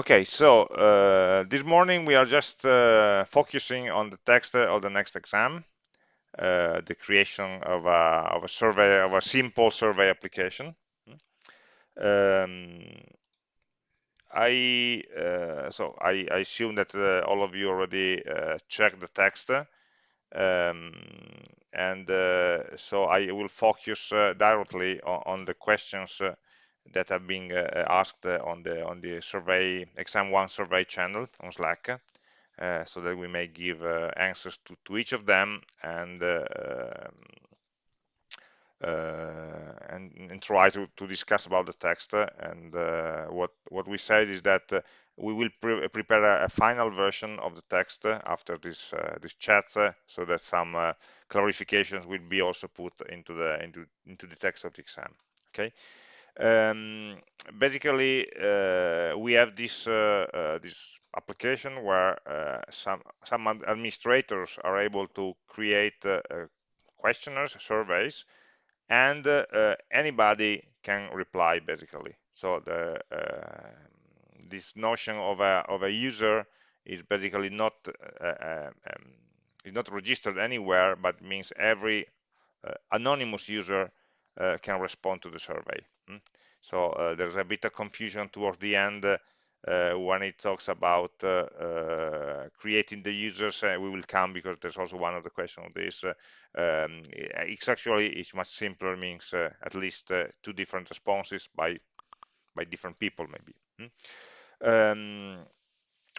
Okay, so uh, this morning we are just uh, focusing on the text of the next exam, uh, the creation of a, of a survey, of a simple survey application. Um, I uh, so I, I, assume that uh, all of you already uh, checked the text, um, and so I will focus directly on, on, the questions that have been uh, asked uh, on the on the survey exam one survey channel on slack uh, so that we may give answers to, to each of them and uh, and, and, try to, to discuss about the text and uh, what what we said is that uh, we will pre prepare a, a, final version of the text after this this chat so that some clarifications will be also put into the into into the text of the exam okay um, basically uh, we have this uh, uh, this application where uh, some some administrators are able to create uh, uh, questionnaires surveys and anybody can reply basically so the this notion of a of a user is basically not um, is not registered anywhere but means every anonymous user can respond to the survey. So uh, there's a bit of confusion towards the end uh, when it talks about uh, creating the users. we will come because there's also one of the questions on this. Um, it's actually it's much simpler, means at least two different responses by by different people maybe. Mm. Um,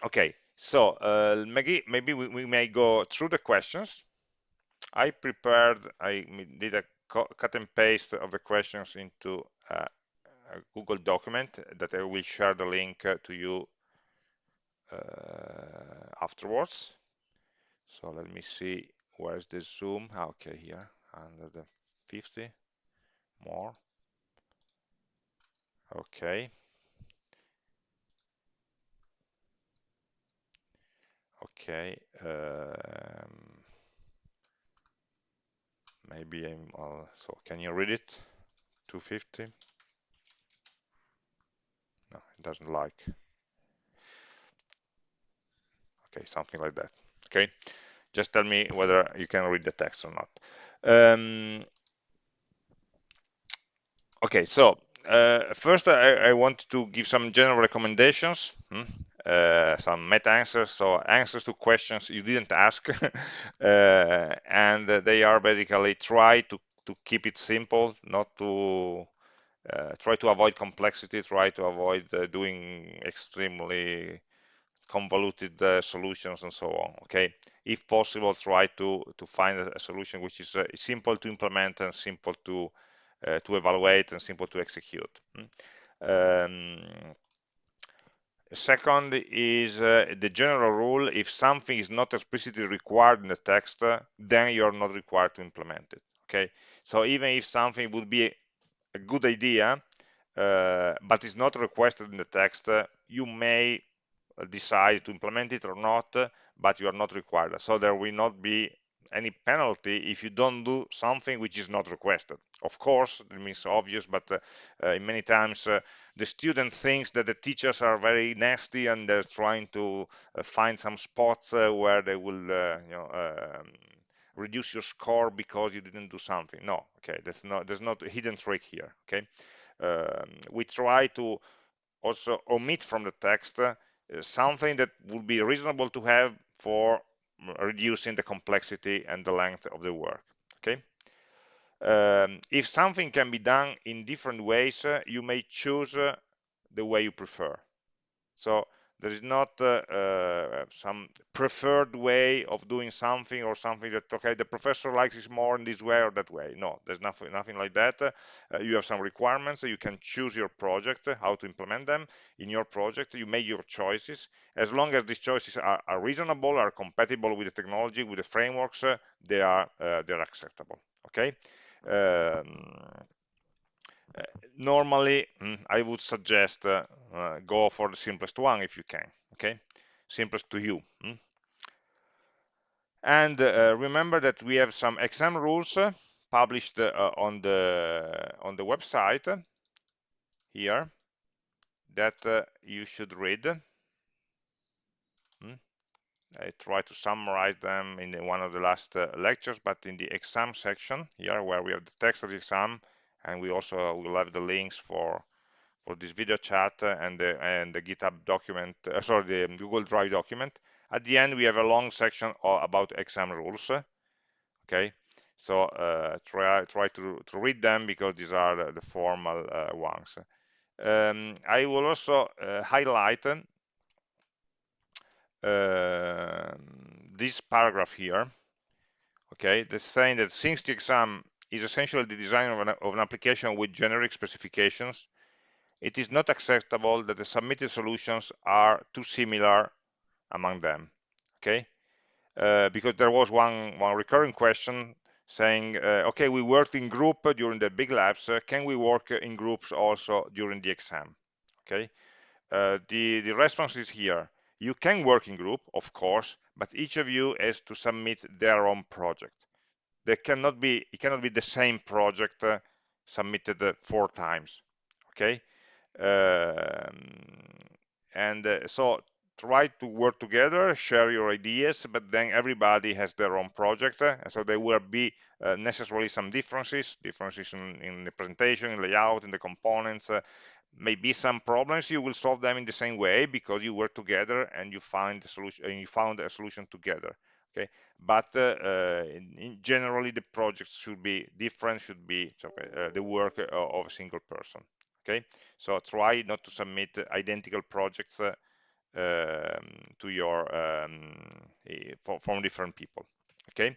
okay, so uh, maybe maybe we, we, may go through the questions. I prepared, I did a cut and paste of the questions into Google document that I will share the link to you uh, afterwards. So let me see where's the zoom. Ah, okay, here under the 50 more. Okay. Okay. Um, maybe I'm uh, so can you read it 250 no it doesn't like. Okay something like that. Okay just tell me whether you can read the text or not. Um, okay so uh, first I, I, want to give some general recommendations hmm? uh, some meta answers so answers to questions you didn't ask. Uh, and they are basically try to to keep it simple not to uh, try to avoid complexity try to avoid uh, doing extremely convoluted uh, solutions and so on okay if possible try to to find a, solution which is uh, simple to implement and simple to uh, to evaluate and simple to execute hmm? um, second is uh, the general rule if something is not explicitly required in the text then you're not required to implement it okay so even if something would be a, good idea uh, but is not requested in the text you may decide to implement it or not, but you are not required. So there will not be any penalty if you don't do something which is not requested. Of course, it means obvious, but uh, uh, many times uh, the student thinks that the teachers are very nasty and they're trying to uh, find some spots uh, where they will, uh, you know, um, reduce your score because you didn't do something. No, okay, there's not there's not a hidden trick here. Okay, um, we try to also omit from the text something that would be reasonable to have for reducing the complexity and the length of the work okay um, if something can be done in different ways uh, you may choose uh, the way you prefer so there is not uh, uh, some preferred way of doing something or something that okay the professor likes it more in this way or that way. No there's nothing nothing like that. Uh, you have some requirements you can choose your project how to implement them. In your project you make your choices. As long as these choices are, are reasonable are compatible with the technology with the frameworks they are they're acceptable okay? Um, normally mm, I would suggest uh, uh, go for the simplest one if you can okay simplest to you mm. and remember that we have some exam rules published on the on the website here that you should read Hmm? I try to summarize them in one of the last uh, lectures, but in the exam section here, where we have the text of the exam, and we also will have the links for for this video chat and the and the GitHub document, uh, sorry, the Google Drive document. At the end, we have a long section about exam rules. Okay, so uh, try try to to read them because these are the, the formal uh, ones. Um, I will also uh, highlight uh, this paragraph here, okay, that's saying that since the exam is essentially the design of an, of an application with generic specifications, it is not acceptable that the submitted solutions are too similar among them, okay? Uh, because there was one, one recurring question saying, uh, okay, we worked in group during the big labs, uh, can we work in groups also during the exam, okay? Uh, the, the response is here. You can work in group, of course, but each of you has to submit their own project. There cannot be, it cannot be the same project uh, submitted uh, four times, okay? Um, and uh, so try to work together, share your ideas, but then everybody has their own project, uh, so there will be uh, necessarily some differences, differences in, in, the presentation, in layout, in the components, uh, maybe some problems you will solve them in the same way because you work together and you find a solution and you found a solution together okay? But uh, in, in generally the projects should be different should be uh, the work uh, of a single person okay? So try not to submit identical projects uh, um, to your um, from different people okay?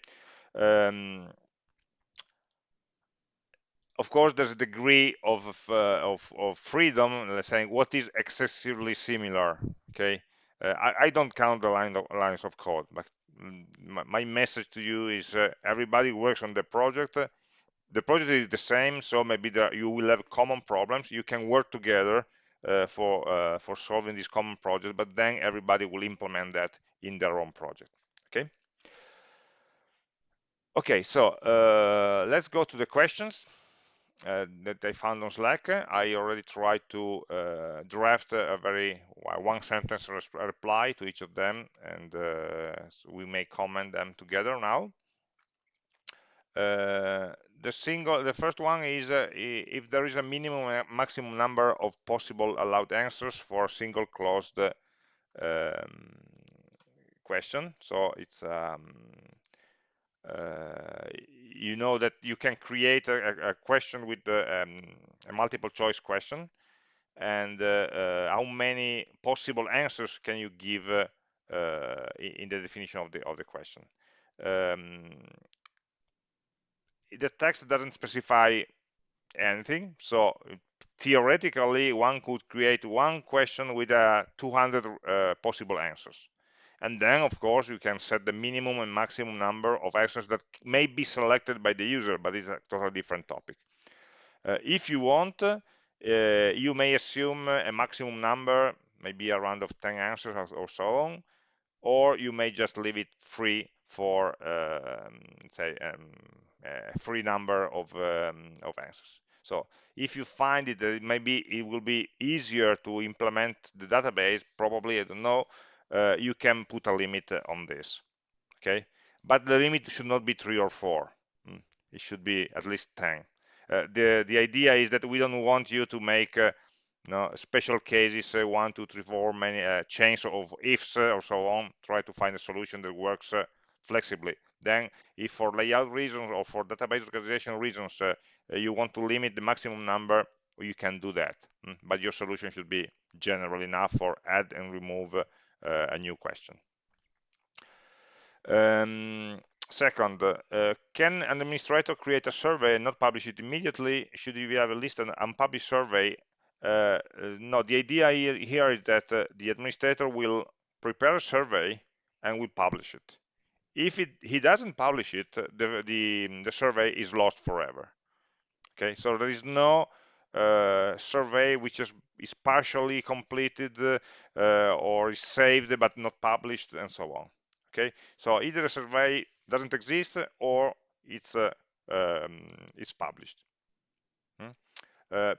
Um, of course, there's a degree of uh, of, of, freedom, saying what is excessively similar. Okay, uh, I, I, don't count the line of, lines of code, but my, my message to you is uh, everybody works on the project. The project is the same, so maybe you will have common problems. You can work together uh, for uh, for solving this common project, but then everybody will implement that in their own project. Okay. Okay, so uh, let's go to the questions. Uh, that I found on Slack. I already tried to uh, draft a very one sentence reply to each of them, and uh, so we may comment them together now. Uh, the single, the first one is uh, if there is a minimum maximum number of possible allowed answers for a single closed um, question. So it's um, uh, you know that you can create a, a question with the, um, a multiple choice question. And uh, uh, how many possible answers can you give uh, uh, in the definition of the of the question? Um, the text doesn't specify anything. So theoretically one could create one question with uh, 200 possible answers and then of course you can set the minimum and maximum number of actions that may be selected by the user but it's a totally different topic. Uh, if you want uh, you may assume a maximum number maybe around of 10 answers or so on or you may just leave it free for uh, say um, a free number of, um, of answers. So if you find it maybe it will be easier to implement the database probably i don't know uh, you can put a limit on this okay? But the limit should not be three or four. Mm. it should be at least 10 uh, the the idea is that we don't want you to make uh, you know, special cases uh, one two three four many uh, chains of ifs uh, or so on. Try to find a solution that works uh, flexibly. Then if for layout reasons or for database organization reasons you want to limit the maximum number you can do that. Mm. but your solution should be general enough for add and remove uh, a new question. Um, second, uh, can an administrator create a survey and not publish it immediately? Should we have a list an unpublished survey? Uh, no, the idea here is that the administrator will prepare a survey and will publish it. If it, he doesn't publish it, the, the, the survey is lost forever. Okay, so there is no uh, survey which is, is partially completed uh, or is saved but not published and so on okay? So either a survey doesn't exist or it's uh, um, it's published hmm?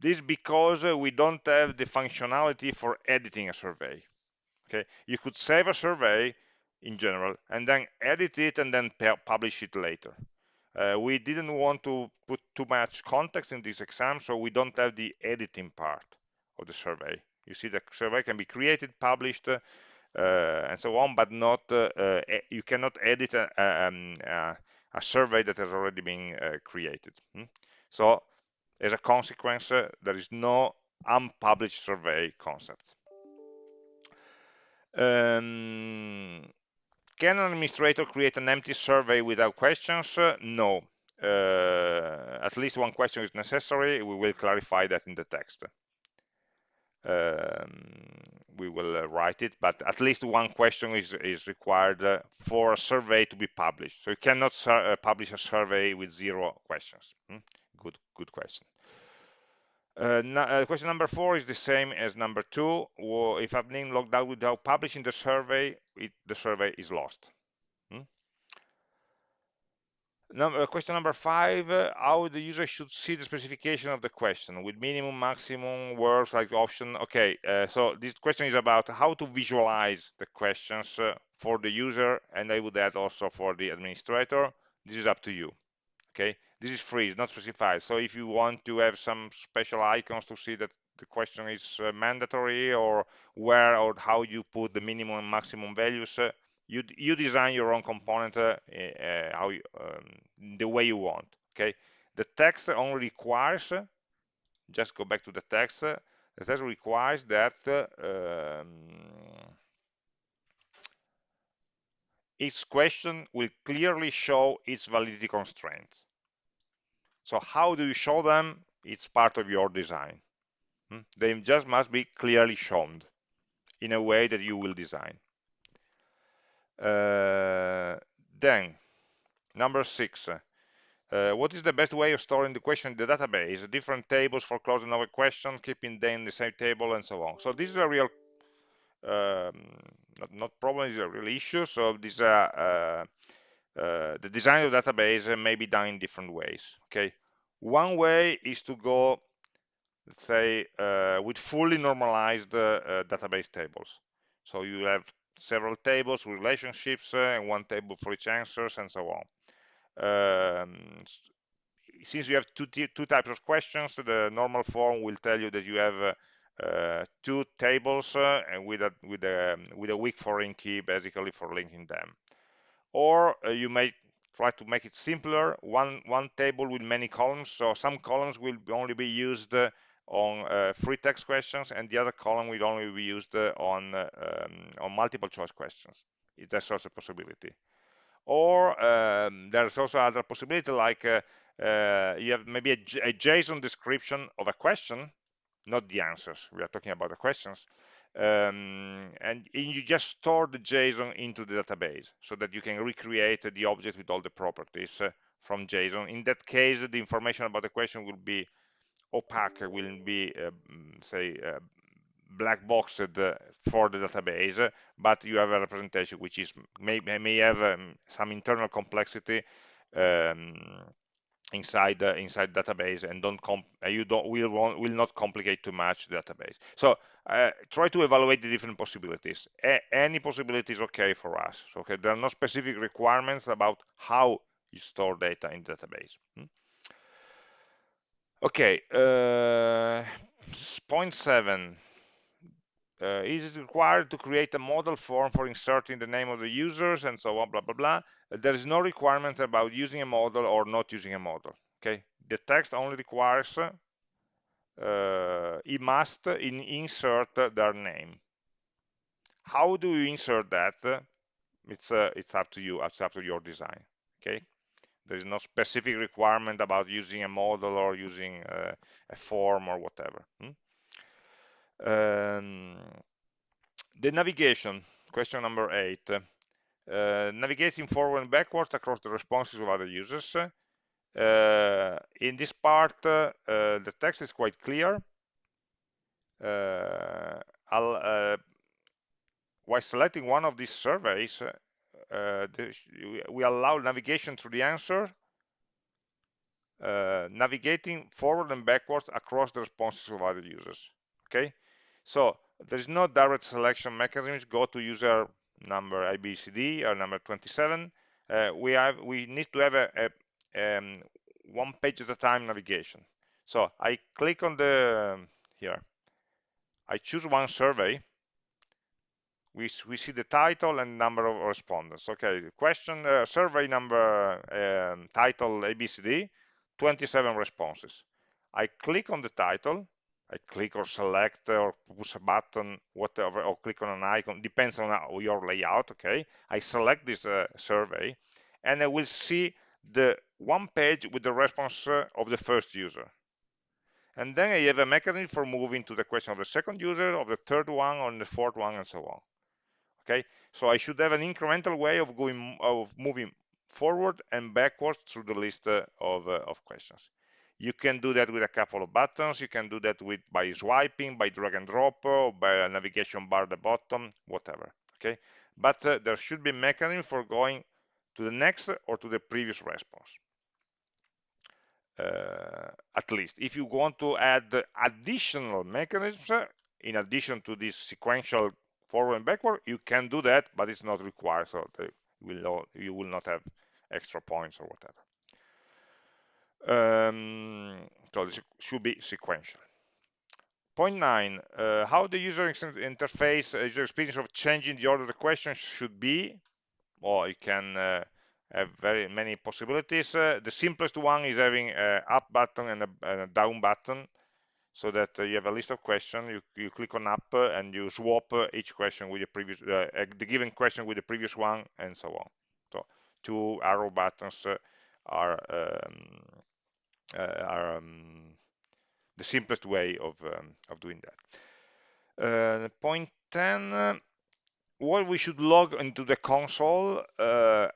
this because we don't have the functionality for editing a survey okay? You could save a survey in general and then edit it and then publish it later uh, we didn't want to put too much context in this exam so we don't have the editing part of the survey you see the survey can be created published uh, and so on but not uh, uh, you cannot edit a, um, a, survey that has already been uh, created hmm? so as a consequence there is no unpublished survey concept um, can an administrator create an empty survey without questions? Uh, no. Uh, at least one question is necessary. We will clarify that in the text. Um, we will uh, write it, but at least one question is, is required uh, for a survey to be published. So you cannot uh, publish a survey with zero questions. Hmm? Good, good question. Uh, uh, question number four is the same as number two. Well, if I've been logged out without publishing the survey, it, the survey is lost. Hmm? Number, uh, question number five, uh, how the user should see the specification of the question with minimum, maximum words like option. Okay, uh, so this question is about how to visualize the questions for the user, and I would add also for the administrator. This is up to you okay? This is free it's not specified. So if you want to have some special icons to see that the question is uh, mandatory or where or how you put the minimum and maximum values uh, you you design your own component uh, uh how you, um, the way you want okay? The text only requires just go back to the text the text requires that um, each question will clearly show its validity constraints. So how do you show them? It's part of your design. Hmm? They just must be clearly shown in a way that you will design. Uh, then, number six, uh, what is the best way of storing the question in the database? Different tables for closing over question, keeping them in the same table, and so on. So this is a real um, not, not problem is a real issue. So this uh, uh, uh, the design of the database may be done in different ways. Okay, one way is to go, let's say, with fully normalized database tables. So you have several tables, relationships, and one table for each answers, and so on. Um, since you have two, two types of questions, the normal form will tell you that you have two tables uh, with a with a with a weak foreign key basically for linking them. Or uh, you may try to make it simpler. One one table with many columns so some columns will only be used on uh, free text questions and the other column will only be used on uh, um, on multiple choice questions that's also a possibility. Or um, there's also other possibility like uh, you have maybe a, a JSON description of a question not the answers. We are talking about the questions. Um, and, you just store the JSON into the database so that you can recreate the object with all the properties uh, from JSON. In that case, the information about the question will be opaque, will be, uh, mm, say, uh, black boxed uh, for the database, but you have a representation which is may, may have um, some internal complexity um, inside the inside database and don't comp you don't will will not complicate too much the database. So uh, try to evaluate the different possibilities. A any possibility is okay for us? So okay there are no specific requirements about how you store data in database. Hmm? okay uh, point seven uh, is it required to create a modal form for inserting the name of the users and so on, blah, blah, blah. There is no requirement about using a modal or not using a modal, okay? The text only requires, uh, it must in insert their name. How do you insert that? It's, uh, it's up to you, it's up to your design, okay? There is no specific requirement about using a modal or using uh, a form or whatever. Hmm? Um, the navigation, question number eight. Uh, navigating forward and backward across the responses of other users. Uh, in this part, uh, the text is quite clear. Uh, uh, while selecting one of these surveys, uh, we allow navigation through the answer, navigating forward and backwards across the responses of other users. Okay, so there is no direct selection mechanisms go to user number abcd or number 27 uh, we have we need to have a, a um, one page at a time navigation. So i click on the um, here. I choose one survey. We, we see the title and number of respondents. Okay question uh, survey number um, title abcd 27 responses. I click on the title I click or select or push a button, whatever, or click on an icon, depends on your layout, okay? I select this uh, survey and I will see the one page with the response uh, of the first user. And then I have a mechanism for moving to the question of the second user, of the third one, or the fourth one, and so on. Okay, so I should have an incremental way of going of moving forward and backwards through the list uh, of, uh, of questions. You can do that with a couple of buttons. You can do that with by swiping, by drag and drop, or by a navigation bar at the bottom, whatever. Okay, but uh, there should be a mechanism for going to the next or to the previous response. Uh, at least if you want to add additional mechanisms uh, in addition to this sequential forward and backward you can do that but it's not required so will, you will not have extra points or whatever um, so this should be sequential. Point nine, uh, how the user interface, uh, user experience of changing the order of the questions should be, or you can uh, have very many possibilities. Uh, the simplest one is having an up button and a, and a down button, so that uh, you have a list of questions, you, you click on up uh, and you swap each question with the previous, the given question with the previous one, and so on. So two arrow buttons are um, are um, the simplest way of, um, of doing that. Uh, point 10, uh, what we should log into the console,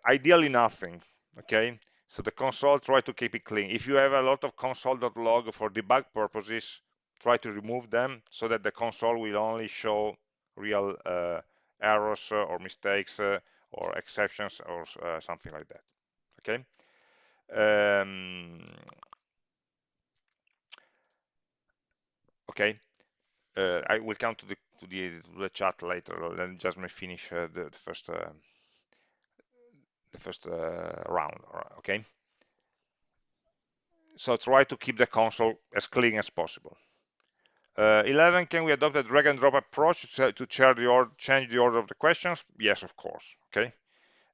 ideally nothing, okay? So the console, try to keep it clean. If you have a lot of console.log for debug purposes, try to remove them so that the console will only show real uh, errors or mistakes uh, or exceptions or uh, something like that. Okay. Um, okay. Uh, I will come to the to the, to the chat later then just may finish uh, the, the, first uh, the first uh, round okay? So try to keep the console as clean as possible. Uh, 11 can we adopt a drag and drop approach to, to the change the order of the questions? Yes of course okay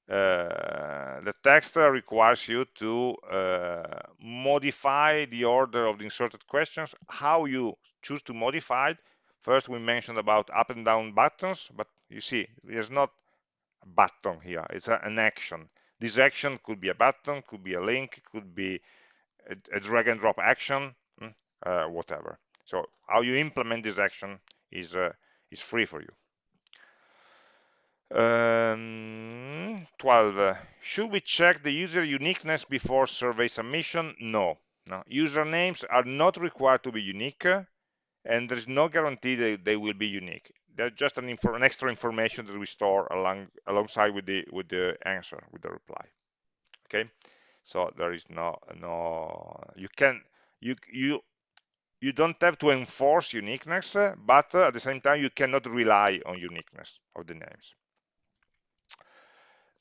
uh, the text requires you to uh, modify the order of the inserted questions. How you choose to modify it, first we mentioned about up and down buttons, but you see, there's not a button here, it's a, an action. This action could be a button, could be a link, could be a, a drag and drop action, hmm, uh, whatever. So how you implement this action is, uh, is free for you. Um, 12. Should we check the user uniqueness before survey submission? No. no. Usernames are not required to be unique, and there is no guarantee that they will be unique. They're just an, an extra information that we store along, alongside with the with the answer, with the reply. Okay, so there is no no you can you you you don't have to enforce uniqueness, but at the same time you cannot rely on uniqueness of the names.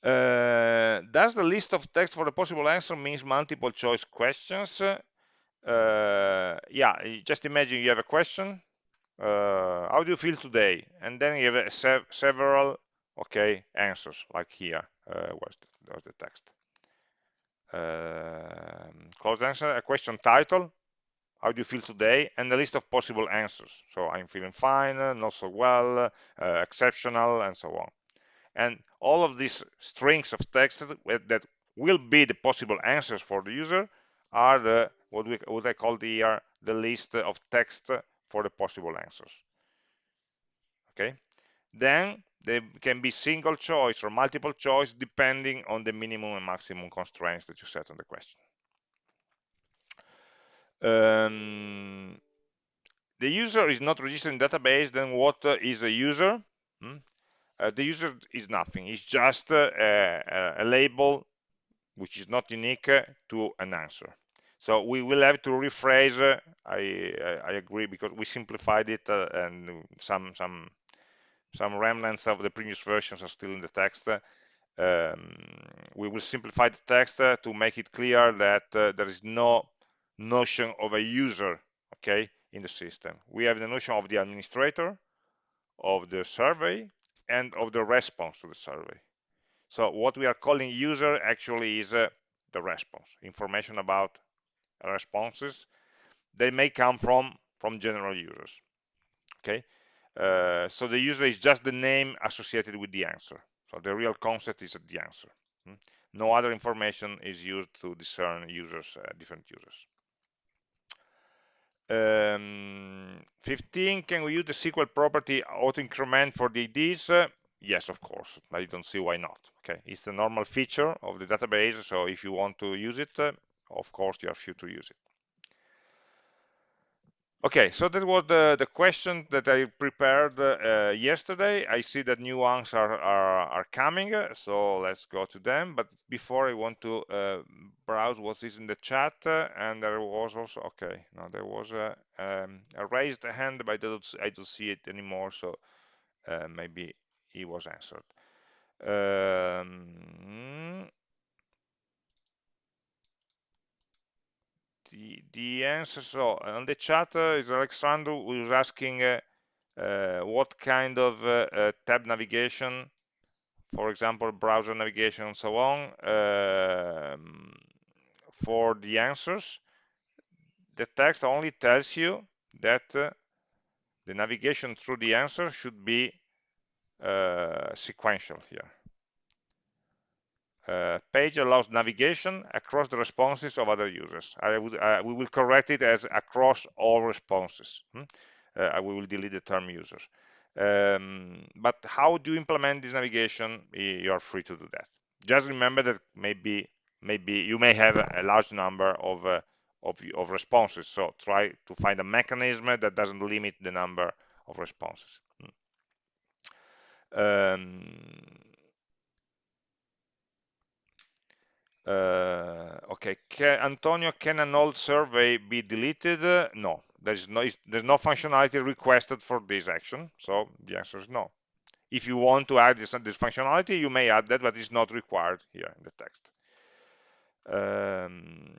Uh, does the list of text for the possible answer means multiple choice questions? Uh, yeah, just imagine you have a question. Uh, how do you feel today? And then you have se several, okay, answers, like here. Uh, where's, the, where's the text? Um, closed answer, a question title, how do you feel today and a list of possible answers so i'm feeling fine not so well uh, exceptional and so on and all of these strings of text that will be the possible answers for the user are the what we what I call the the list of text for the possible answers. Okay, then they can be single choice or multiple choice depending on the minimum and maximum constraints that you set on the question. Um, the user is not registered in database, then what is a user? Hmm? Uh, the user is nothing it's just a, a, label which is not unique uh, to an answer So we will have to rephrase. Uh, I, I, agree because we simplified it and some some some remnants of the previous versions are still in the text. Um, we will simplify the text uh, to make it clear that uh, there is no notion of a user, okay, in the system. We have the notion of the administrator, of the survey, and of the response to the survey. So what we are calling user actually is uh, the response, information about responses. They may come from from general users. Okay, uh, so the user is just the name associated with the answer. So the real concept is the answer. Hmm? No other information is used to discern users, uh, different users. Um, 15, can we use the SQL property auto increment for the IDs? Uh, yes, of course. I don't see why not. Okay, it's a normal feature of the database. So if you want to use it, uh, of course, you are free to use it. Okay, so that was the, the question that I prepared uh, yesterday. I see that new ones are, are, are, coming, so let's go to them. But before I want to uh, browse what is in the chat, uh, and there was also, okay, no, there was a, um, a raised hand, but I don't, I don't see it anymore, so uh, maybe he was answered. Um, the, answer so on the chat uh, is Alexandru who is asking uh, uh, what kind of uh, uh, tab navigation for example browser navigation and so on um, for the answers. The text only tells you that uh, the navigation through the answer should be sequential here uh, page allows navigation across the responses of other users. Would, uh, we will correct it as across all responses. Hmm? Uh, we will delete the term users. Um, but how do you implement this navigation? You are free to do that. Just remember that maybe maybe you may have a large number of uh, of, of responses. So try to find a mechanism that doesn't limit the number of responses. Hmm. Um, Uh, okay, can, Antonio, can an old survey be deleted? Uh, no, there's no there's no functionality requested for this action, so the answer is no. If you want to add this, this functionality, you may add that, but it's not required here in the text. Um,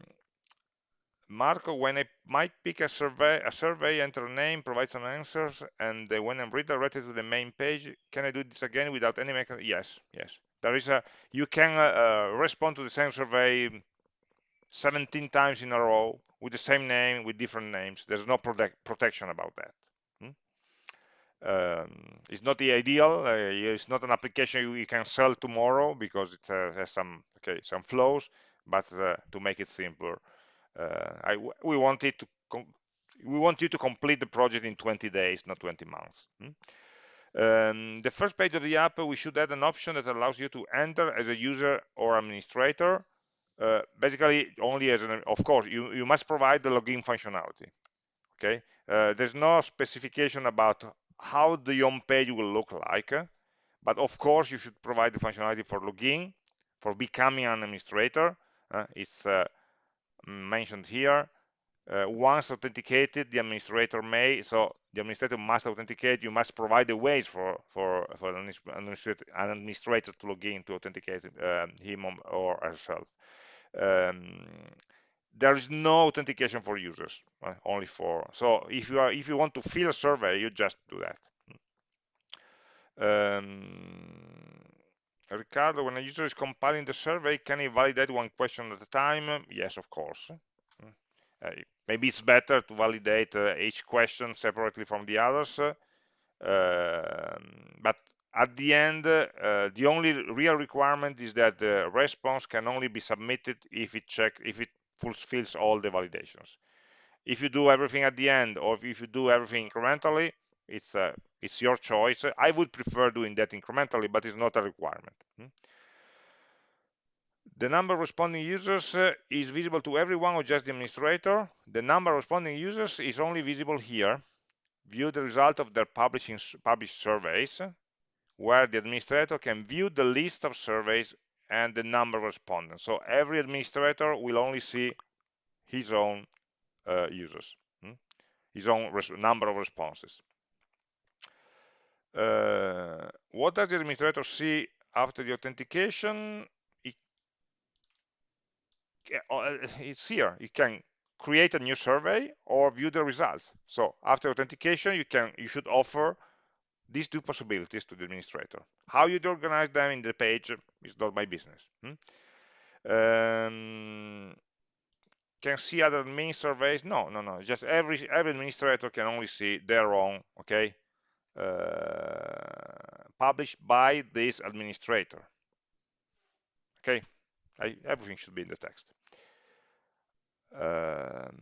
Marco, when I might pick a survey, a survey, enter a name, provide some answers, and uh, when I'm redirected to the main page, can I do this again without any mechanism? Yes, yes. There is a you can uh, uh, respond to the same survey 17 times in a row with the same name with different names. There's no protect, protection about that. Hmm? Um, it's not the ideal. Uh, it's not an application you, can sell tomorrow because it uh, has some okay some flows. But uh, to make it simpler, uh, I, we want it to we want you to complete the project in 20 days, not 20 months. Hmm? Um, the first page of the app, we should add an option that allows you to enter as a user or administrator. Uh, basically, only as an, of course, you, you must provide the login functionality. Okay, uh, there's no specification about how the home page will look like, but of course, you should provide the functionality for login, for becoming an administrator. Uh, it's uh, mentioned here. Uh, once authenticated, the administrator may, so the administrator must authenticate, you must provide the ways for, for, for an, administrator, to log in to authenticate uh, him or herself. Um, there is no authentication for users, uh, only for, so if you are, if you want to fill a survey, you just do that. Um, Ricardo, when a user is compiling the survey, can he validate one question at a time? Yes, of course. Uh, maybe it's better to validate uh, each question separately from the others. Uh, but at the end, the only real requirement is that the response can only be submitted if it check if it fulfills all the validations. If you do everything at the end, or if you do everything incrementally, it's it's your choice. I would prefer doing that incrementally, but it's not a requirement. The number of responding users uh, is visible to everyone or just the administrator. The number of responding users is only visible here. View the result of their publishing, published surveys, where the administrator can view the list of surveys and the number of respondents. So every administrator will only see his own uh, users, hmm? his own number of responses. Uh, what does the administrator see after the authentication? It, uh, it's here. You can create a new survey or view the results. So after authentication, you can you should offer these two possibilities to the administrator. How you organize them in the page is not my business. Hmm? Um, can see other main surveys? No, no, no. Just every every administrator can only see their own, okay, uh, published by this administrator. Okay, I, everything should be in the text. Um,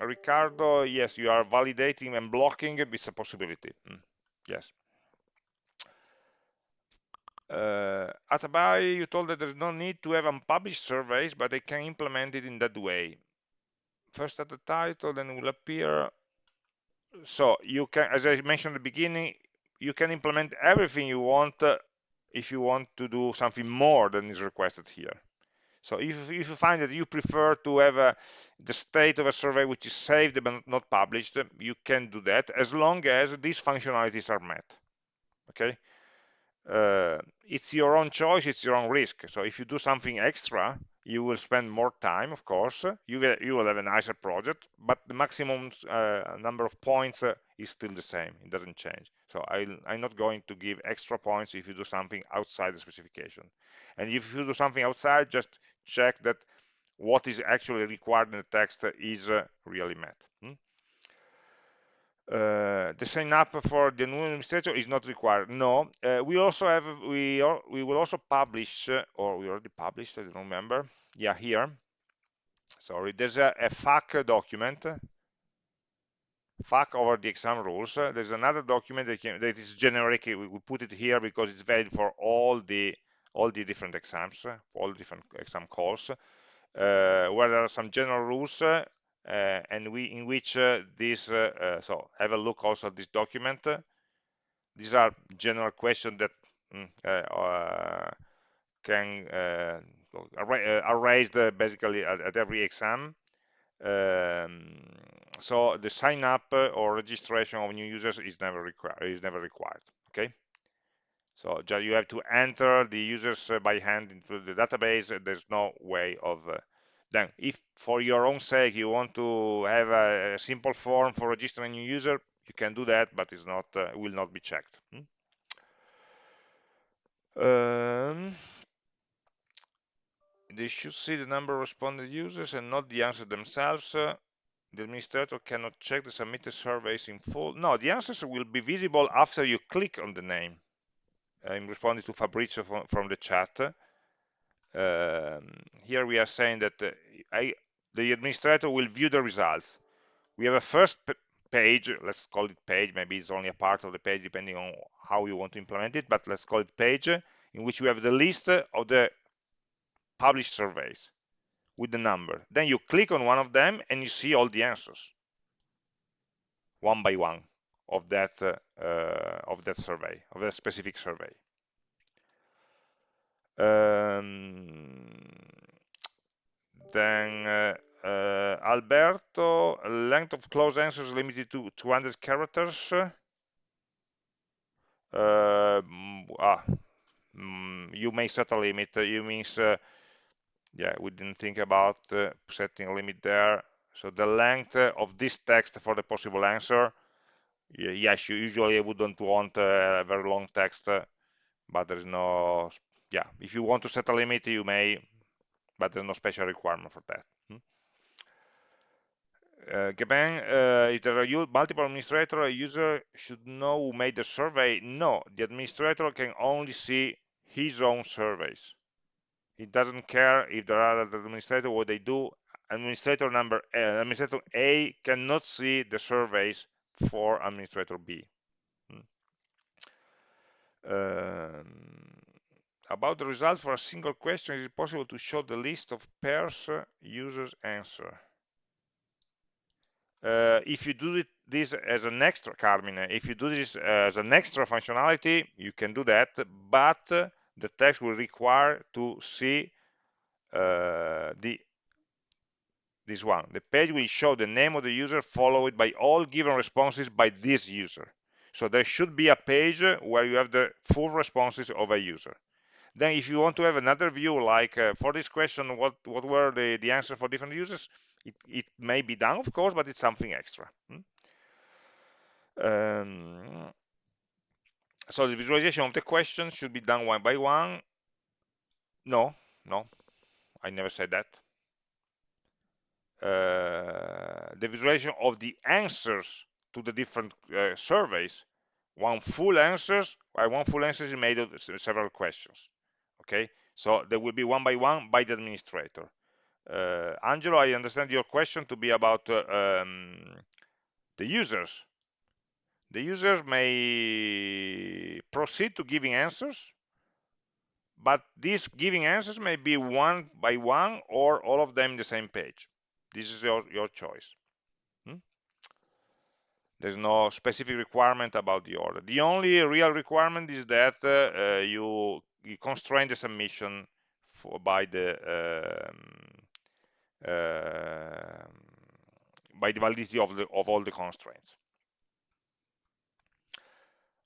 Ricardo, yes, you are validating and blocking. It's a possibility. Mm, yes. Uh, Atabai, you told that there's no need to have unpublished surveys, but they can implement it in that way. First at the title, then it will appear. So you can, as I mentioned at the beginning, you can implement everything you want uh, if you want to do something more than is requested here. So if, if you find that you prefer to have a, the state of a survey which is saved but not published, you can do that as long as these functionalities are met. Okay, uh, it's your own choice, it's your own risk. So if you do something extra, you will spend more time, of course. You will, you will have a nicer project, but the maximum uh, number of points uh, is still the same. It doesn't change. So I, I'm not going to give extra points if you do something outside the specification. And if you do something outside, just check that what is actually required in the text is uh, really met. Hmm? Uh, the sign up for the new administrator is not required. No, uh, we also have we we will also publish uh, or we already published. I don't remember. Yeah, here. Sorry, there's a, a FAQ document. FAQ over the exam rules. there's another document that, can, that is generic. We, put it here because it's valid for all the all the different exams, all different exam calls, uh, where there are some general rules uh, and we in which uh, this uh, so have a look also at this document. These are general questions that mm, can are raised basically at, at, every exam. Um, so the sign up or registration of new users is never required is never required okay? So you have to enter the users by hand into the database. There's no way of uh, then if for your own sake you want to have a, simple form for registering a new user, you can do that, but it's not uh, will not be checked. Hmm? Um, they should see the number of responded users and not the answers themselves. Uh, the administrator cannot check the submitted surveys in full. No, the answers will be visible after you click on the name. I'm responding to Fabrizio from, from the chat. Um, here we are saying that uh, I, the administrator will view the results. We have a first page, let's call it page, maybe it's only a part of the page depending on how you want to implement it, but let's call it page, in which we have the list of the published surveys with the number. Then you click on one of them and you see all the answers, one by one of that uh, uh, of that survey, of that specific survey. Um, then uh, uh, Alberto, length of close answers limited to 200 characters. Uh, ah, mm, you may set a limit. You means, yeah, we didn't think about setting a limit there. So the length of this text for the possible answer, yes, you usually wouldn't want a very long text, but there is no yeah, if you want to set a limit, you may, but there's no special requirement for that. Hmm? Uh, Gaben, uh, is there a multiple administrator, a user should know who made the survey? No, the administrator can only see his own surveys. He doesn't care if there are other administrators, what they do. Administrator number, uh, administrator A cannot see the surveys for administrator B. Hmm. Um, about the results for a single question, is it possible to show the list of pairs users answer? Uh, if you do it, this as an extra, Carmine, if you do this as an extra functionality, you can do that, but the text will require to see uh, the this one. The page will show the name of the user followed by all given responses by this user. So there should be a page where you have the full responses of a user. Then if you want to have another view, like uh, for this question, what, what were the, the answers for different users, it, it may be done, of course, but it's something extra. Hmm? Um, so the visualization of the questions should be done one by one. No, no, I never said that. Uh, the visualization of the answers to the different uh, surveys. One full answers, uh, one full answer is made of several questions. Okay, so there will be one by one by the administrator. Uh, Angelo, I understand your question to be about uh, um, the users. The users may proceed to giving answers, but these giving answers may be one by one or all of them in the same page. This is your, your choice. Hmm? There's no specific requirement about the order. The only real requirement is that uh, uh, you, you, constrain the submission for, by the um, uh, by the validity of, the, of all the constraints.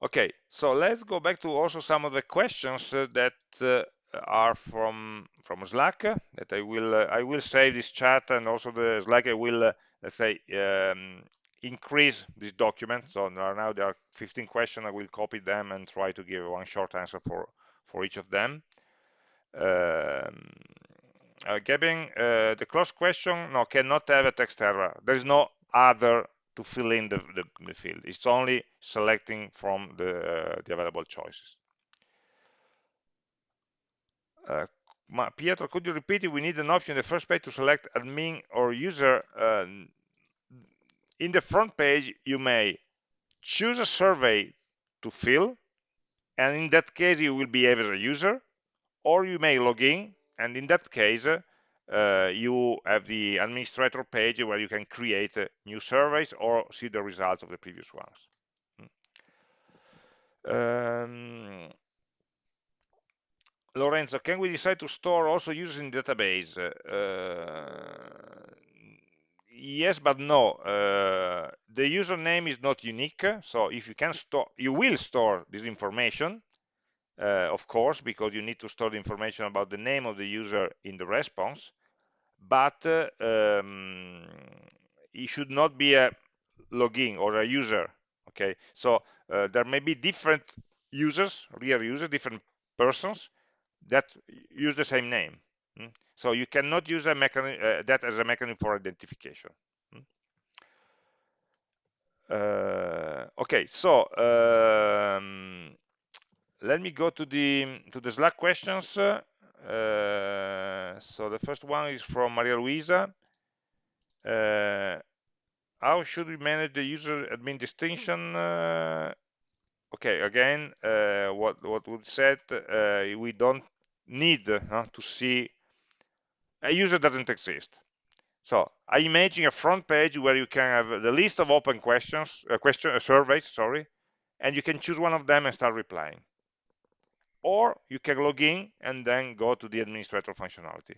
Okay, so let's go back to also some of the questions uh, that uh, are from from Slack that I will uh, I will save this chat and also the Slack I will uh, let's say um, increase this document. So now there are 15 questions. I will copy them and try to give one short answer for for each of them. Um, uh, Gavin, uh, the close question no cannot have a text error. There is no other to fill in the, the, the field. It's only selecting from the, uh, the available choices. Uh, Pietro, could you repeat it? We need an option in the first page to select admin or user. Uh, in the front page, you may choose a survey to fill, and in that case, you will behave as a user, or you may log in, and in that case, uh, you have the administrator page where you can create uh, new surveys or see the results of the previous ones. Hmm. Um, Lorenzo, can we decide to store also users in database? Uh, yes, but no. Uh, the username is not unique, so if you can store, you will store this information, uh, of course, because you need to store the information about the name of the user in the response but uh, um, it should not be a login or a user okay so uh, there may be different users real users different persons that use the same name? So you cannot use a mechanism uh, that as a mechanism for identification hmm? uh, okay so um, let me go to the to the slack questions uh, so the first one is from Maria Luisa. Uh, how should we manage the user admin distinction? Uh, okay, again, uh, what what we said, we don't need to see a user doesn't exist. So I imagine a front page where you can have the list of open questions, uh, question surveys, sorry, and you can choose one of them and start replying or you can log in and then go to the administrator functionality.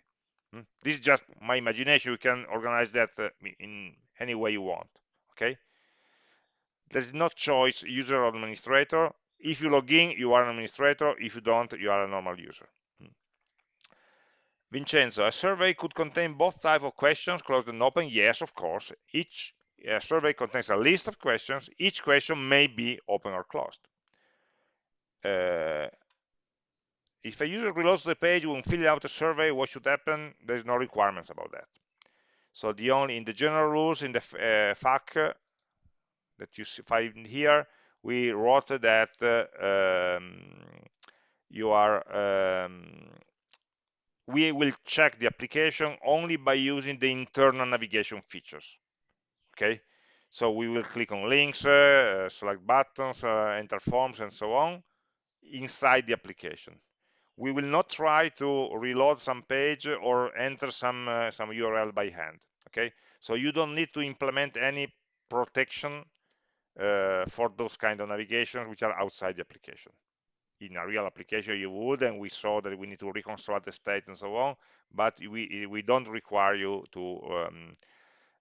Hmm? This is just my imagination. You can organize that uh, in any way you want. Okay. There's no choice user or administrator. If you log in, you are an administrator. If you don't, you are a normal user. Vincenzo, a survey could contain both type of questions, closed and open. Yes, of course. Each survey contains a list of questions. Each question may be open or closed. Uh, if a user reloads the page when filling out a survey, what should happen? There's no requirements about that. So the only in the general rules in the uh, FAQ uh, that you find here, we wrote that uh, um, you are um, we will check the application only by using the internal navigation features. Okay, so we will click on links, uh, select buttons, uh, enter forms, and so on inside the application. We will not try to reload some page or enter some uh, some url by hand okay? So you don't need to implement any protection uh, for those kind of navigations which are outside the application in a real application you would and we saw that we need to reconstruct the state and so on but we we don't require you to um,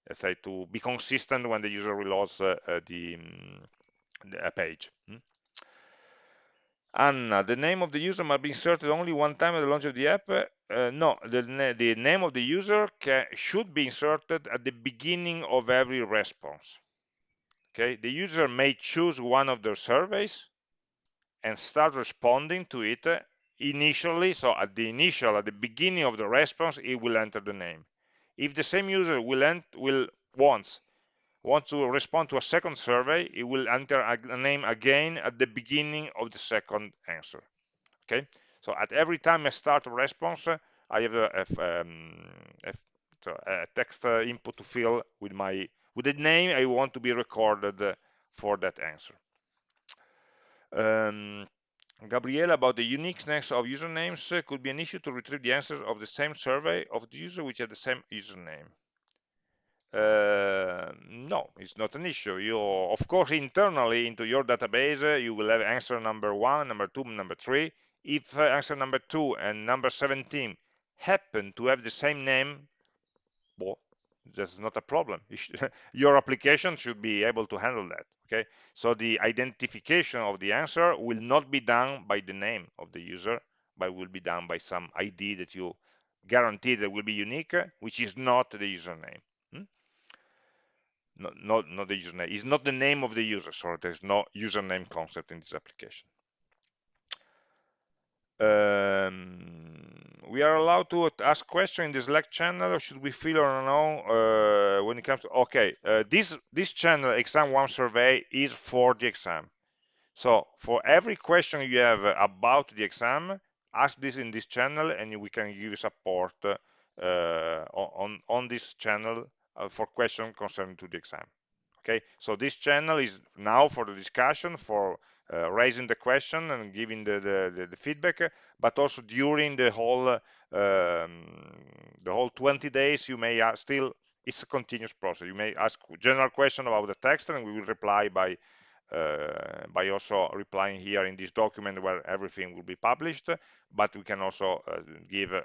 let's say to be consistent when the user reloads uh, uh, the, um, the page hmm? Anna, the name of the user must be inserted only one time at the launch of the app. Uh, no, the, the, name of the user can, should be inserted at the beginning of every response. Okay, the user may choose one of their surveys and start responding to it initially. So at the initial, at the beginning of the response, it will enter the name. If the same user will, ent will wants want to respond to a second survey, it will enter a name again at the beginning of the second answer. Okay, so at every time I start a response, I have a, a, um, a, a text uh, input to fill with my with the name I want to be recorded for that answer. Um, Gabriela, about the uniqueness of usernames uh, could be an issue to retrieve the answers of the same survey of the user which had the same username. Uh, no, it's not an issue. You, of course, internally into your database, uh, you will have answer number one, number two, number three. If uh, answer number two and number 17 happen to have the same name, well, that's not a problem. your application should be able to handle that. Okay, so the identification of the answer will not be done by the name of the user, but will be done by some ID that you guarantee that will be unique, which is not the username not, not, not the username. It's not the name of the user, so there's no username concept in this application. Um, we are allowed to ask questions in the Slack channel, or should we fill or no uh, when it comes to, okay, uh, this, this channel, exam one survey, is for the exam. So for every question you have about the exam, ask this in this channel and we can give support uh, on, on this channel uh, for questions concerning to the exam okay so this channel is now for the discussion for raising the question and giving the, the, the, the feedback but also during the whole um, the whole 20 days you may still it's a continuous process. You may ask general question about the text and we will reply by uh, by also replying here in this document where everything will be published but we can also uh, give a,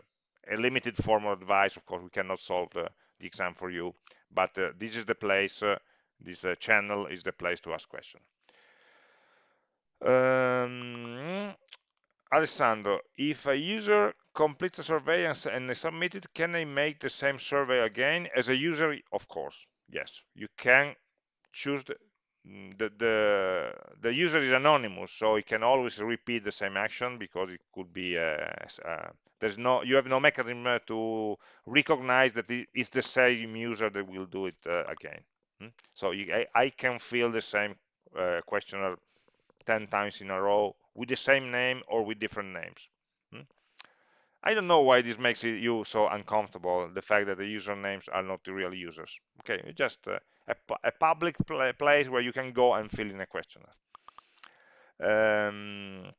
a, limited formal advice. Of course we cannot solve the, the exam for you but uh, this is the place uh, this uh, channel is the place to ask questions um, Alessandro, if a user completes a survey and, they submit it, can they make the same survey again? As a user, of course, yes. You can choose the, mm, the, the, the user is anonymous, so he can always repeat the same action because it could be uh, uh, there's no you have no mechanism to recognize that it's the same user that will do it uh, again hmm? so you, I, I, can fill the same uh, questionnaire 10 times in a row with the same name or with different names. Hmm? I don't know why this makes you so uncomfortable the fact that the usernames are not the real users. Okay it's just uh, a, a, public pl place where you can go and fill in a questionnaire. Um,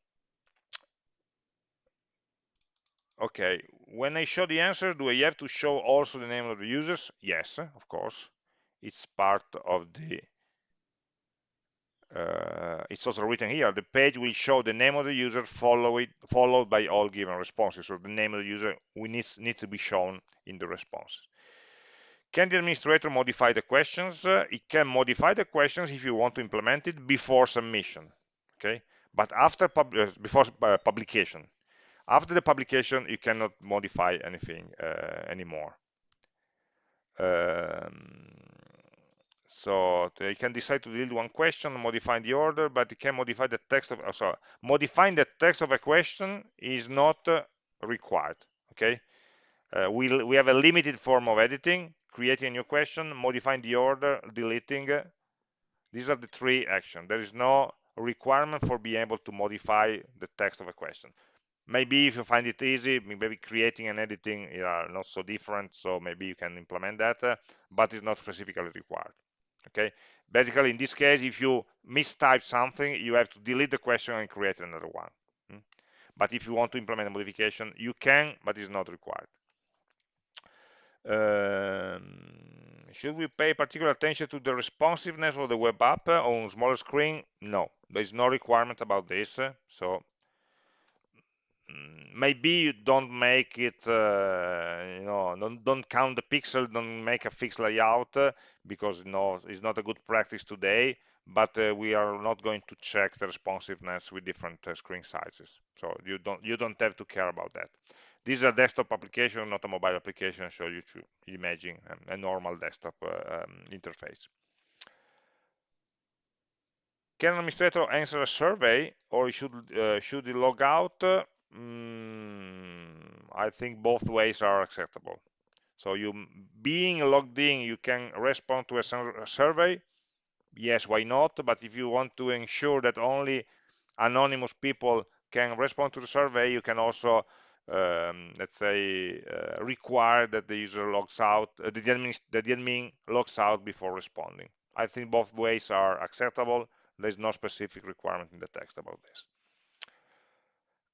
okay when I show the answer do I have to show also the name of the users? Yes of course. It's part of the uh, it's also written here. The page will show the name of the user followed followed by all given responses. So the name of the user we need need to be shown in the responses. Can the administrator modify the questions? Uh, it can modify the questions if you want to implement it before submission okay? But after pub uh, before uh, publication. After the publication, you cannot modify anything uh, anymore. Um, so they can decide to delete one question, modify the order, but they can modify the text of, sorry, modifying the text of a question is not uh, required, okay? Uh, we, we have a limited form of editing, creating a new question, modifying the order, deleting. These are the three actions. There is no requirement for being able to modify the text of a question maybe if you find it easy maybe creating and editing are not so different so maybe you can implement that uh, but it's not specifically required okay? Basically in this case if you mistype something you have to delete the question and create another one hmm? but if you want to implement a modification you can but it's not required. Um, should we pay particular attention to the responsiveness of the web app on smaller screen? No there is no requirement about this so maybe you don't make it uh, you know don't, don't count the pixel don't make a fixed layout uh, because no it's not a good practice today but uh, we are not going to check the responsiveness with different uh, screen sizes. So you don't you don't have to care about that. This is a desktop application not a mobile application. So you should imagine um, a normal desktop uh, um, interface. Can an administrator answer a survey or should uh, should he log out mm, I think both ways are acceptable. So you being logged in you can respond to a, survey. Yes why not? But if you want to ensure that only anonymous people can respond to the survey you can also um, let's say uh, require that the user logs out uh, the, admin, the admin logs out before responding. I think both ways are acceptable. There's no specific requirement in the text about this.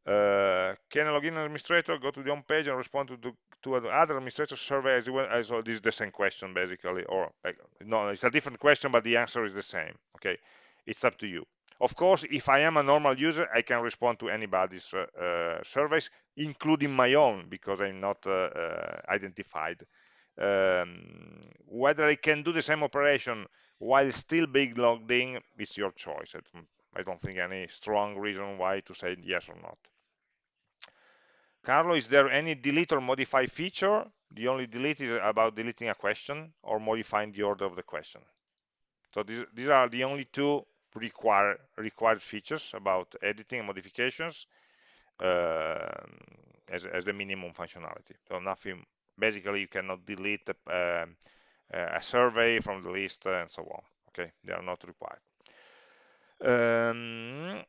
Uh, can a login administrator go to the home page and respond to, the, to other administrator survey as well this is the same question basically or like, no it's a different question but the answer is the same okay? It's up to you. Of course if i am a normal user i can respond to anybody's uh, uh, surveys including my own because i'm not uh, uh, identified. Um, whether i can do the same operation while still being logged in it's your choice. I don't think any strong reason why to say yes or not carlo is there any delete or modify feature? The only delete is about deleting a question or modifying the order of the question. So these, these are the only two require, required features about editing and modifications uh, as, as the minimum functionality. So nothing basically you cannot delete uh, a survey from the list and so on. Okay? They are not required. Um,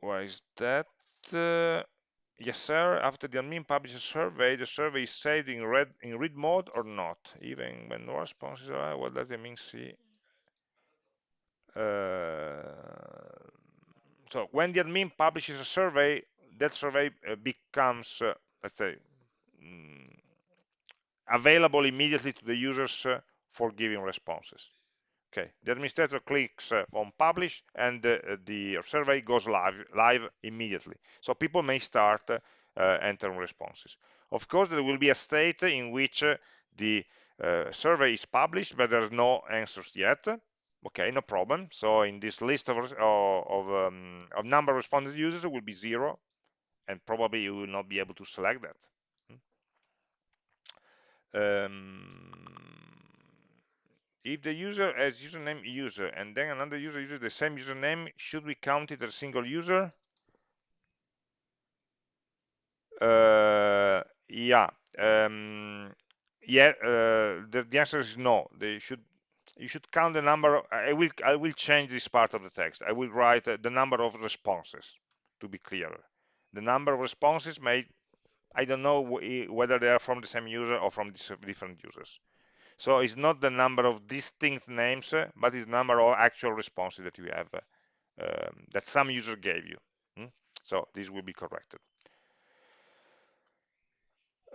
why is that? Uh, yes sir. After the admin publishes a survey the survey is saved in read in read mode or not? Even when no responses are what does it mean see uh, so when the admin publishes a survey that survey uh, becomes uh, let's say mm, available immediately to the users uh, for giving responses. Okay, the administrator clicks uh, on publish and uh, the survey goes live, live immediately. So people may start uh, entering responses. Of course, there will be a state in which the survey is published, but there's no answers yet. Okay, no problem. So in this list of, of, um, of number of responded users will be zero, and probably you will not be able to select that. Um, if the user has username user and then another user uses the same username, should we count it as a single user? Uh, yeah, um, yeah. Uh, the, the, answer is no. They should. You should count the number. I will. I will change this part of the text. I will write uh, the number of responses to be clearer. The number of responses may I don't know whether they are from the same user or from different users. So it's not the number of distinct names, but it's number of actual responses that you have, um, that some user gave you. Hmm? So this will be corrected.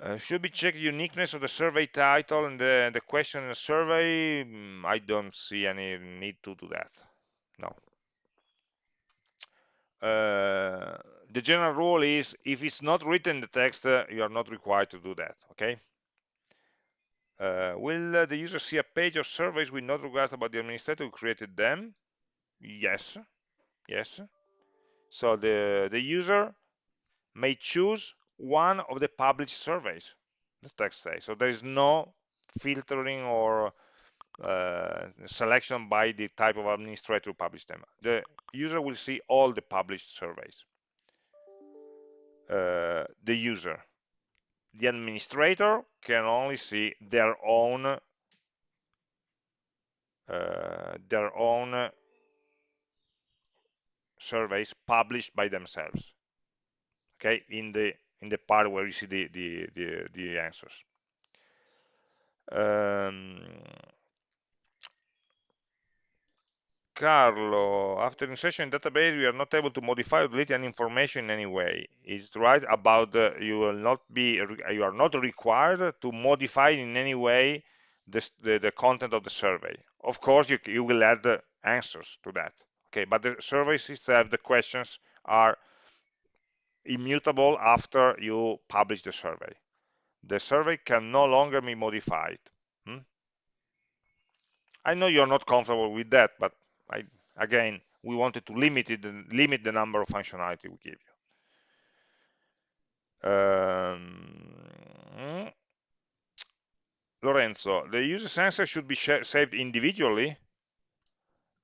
Uh, should we check the uniqueness of the survey title and the, the question in the survey? Mm, I don't see any need to do that. No. Uh, the general rule is if it's not written in the text, uh, you are not required to do that, okay? Uh, will uh, the user see a page of surveys with no regards about the administrator who created them? Yes, yes. So the, the user may choose one of the published surveys, the text says. So there is no filtering or uh, selection by the type of administrator who published them. The user will see all the published surveys. Uh, the user. The administrator can only see their own uh, their own surveys published by themselves. Okay, in the in the part where you see the the the, the answers. Um, Carlo, after insertion in database, we are not able to modify or delete any information in any way. It's right about you will not be you are not required to modify in any way the, the content of the survey. Of course, you, you will add the answers to that. Okay, but the surveys itself, the questions are immutable after you publish the survey. The survey can no longer be modified. Hmm? I know you're not comfortable with that, but I, again, we wanted to limit it, limit the number of functionality we give you. Um, Lorenzo, the user sensor should be saved individually.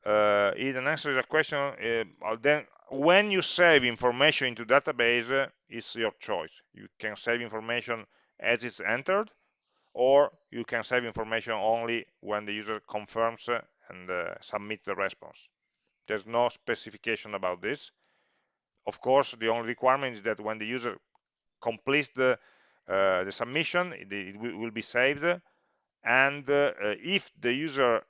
Uh, it answers a question. Uh, then, when you save information into database, uh, it's your choice. You can save information as it's entered, or you can save information only when the user confirms uh, and uh, submits the response. There's no specification about this. Of course, the only requirement is that when the user completes the, uh, the submission, it, it, will be saved. And uh, if the user,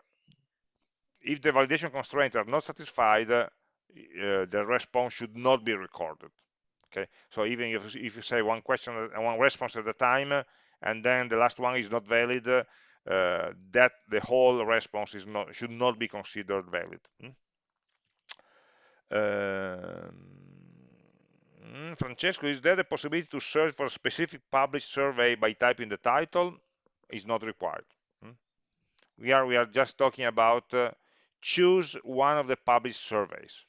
if the validation constraints are not satisfied, uh, the response should not be recorded. Okay, so even if, if you say one question and one response at a time, and then the last one is not valid, uh, that the whole response is not should not be considered valid. Hmm? Um, Francesco, is there the possibility to search for a specific published survey by typing the title? Is not required. Hmm? We are we are just talking about uh, choose one of the published surveys.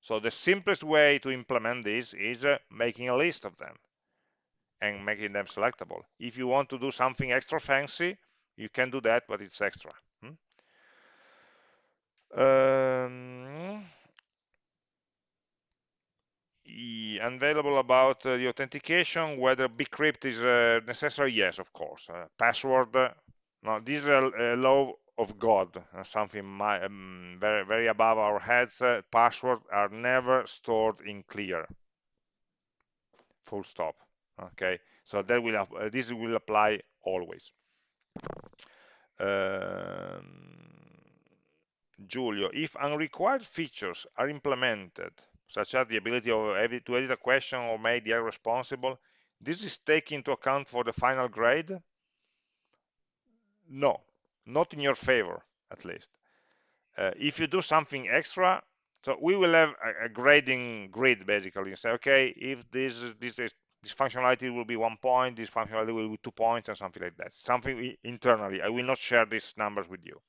So the simplest way to implement this is uh, making a list of them and making them selectable. If you want to do something extra fancy, you can do that, but it's extra. Hmm? Um, unavailable about uh, the authentication, whether bcrypt is uh, necessary, yes, of course. Uh, password, uh, no, this is a, law of God, uh, something my, um, very, very above our heads. Uh, passwords are never stored in clear, full stop. Okay, so that will this will apply always. Um, Giulio, if unrequired features are implemented such as the ability of edit, to edit a question or make the error responsible, this is taken into account for the final grade? No, not in your favor, at least. Uh, if you do something extra, so we will have a, a grading grid basically and say, okay, if this this is, this functionality will be one point, this functionality will be two points, and something like that. Something internally. I will not share these numbers with you.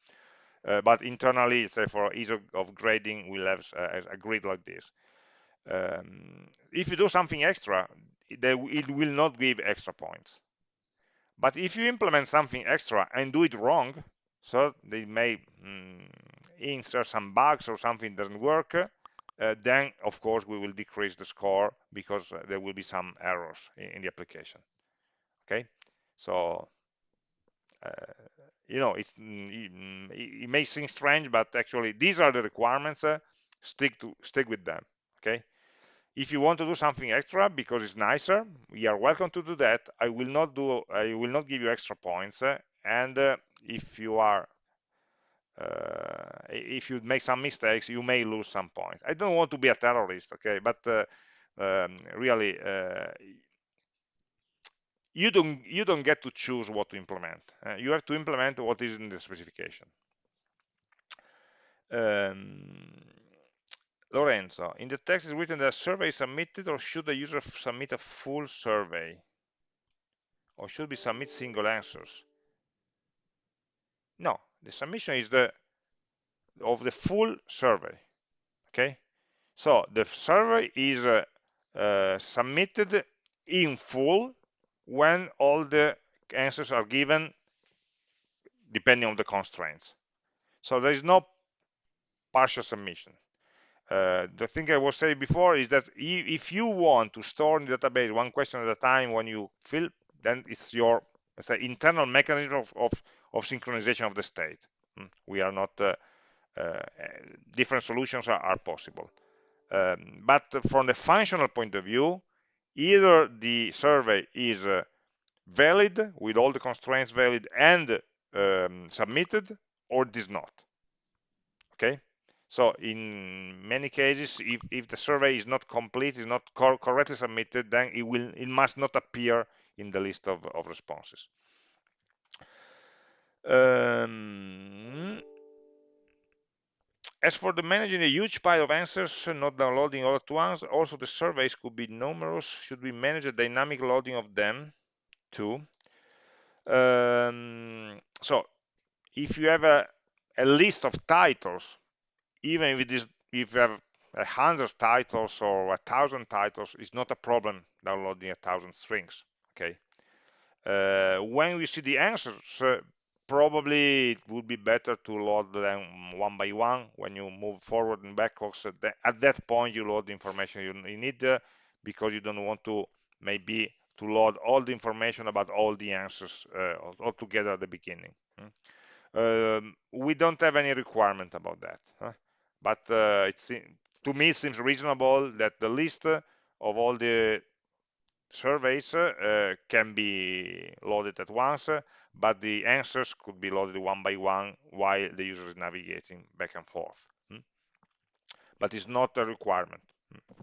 Uh, but internally, say for ease of, grading, we'll have a, a grid like this. Um, if you do something extra, it will not give extra points. But if you implement something extra and do it wrong, so they may mm, insert some bugs or something doesn't work, uh, then of course we will decrease the score because uh, there will be some errors in, in the application. Okay, so uh, you know it's mm, mm, it, may seem strange, but actually these are the requirements. Uh, stick to stick with them. Okay, if you want to do something extra because it's nicer, you are welcome to do that. I will not do. I will not give you extra points. And uh, if you are, uh, if you make some mistakes, you may lose some points. I don't want to be a terrorist, okay? But uh, um, really, uh, you don't you don't get to choose what to implement. Uh, you have to implement what is in the specification. Um, Lorenzo, in the text is written that survey is submitted or should the user submit a full survey? Or should we submit single answers? No, the submission is the of the full survey. Okay, so the survey is uh, uh, submitted in full when all the answers are given depending on the constraints. So there is no partial submission. Uh, the thing I was saying before is that if you want to store in the database one question at a time when you fill, then it's your say internal mechanism of, of, of synchronization of the state. Hmm. We are not uh, uh, different solutions are, are possible. Um, but from the functional point of view, either the survey is uh, valid with all the constraints valid and um, submitted, or it is not. Okay. So in many cases, if, if the survey is not complete, is not cor correctly submitted, then it will it must not appear in the list of, of responses. Um, as for the managing a huge pile of answers, not downloading all at once, also the surveys could be numerous, should we manage a dynamic loading of them too? Um, so if you have a, a list of titles, even if it is if you have a hundred titles or a thousand titles, it's not a problem downloading a thousand strings. Okay. Uh, when we see the answers, uh, probably it would be better to load them one by one when you move forward and backwards. At, the, at that point, you load the information you, need uh, because you don't want to maybe to load all the information about all the answers uh, all together at the beginning. Hmm? Um, we don't have any requirement about that, huh? but uh, it's to me it seems reasonable that the list of all the surveys uh, can be loaded at once, but the answers could be loaded one by one while the user is navigating back and forth. Hmm? But it's not a requirement. Hmm?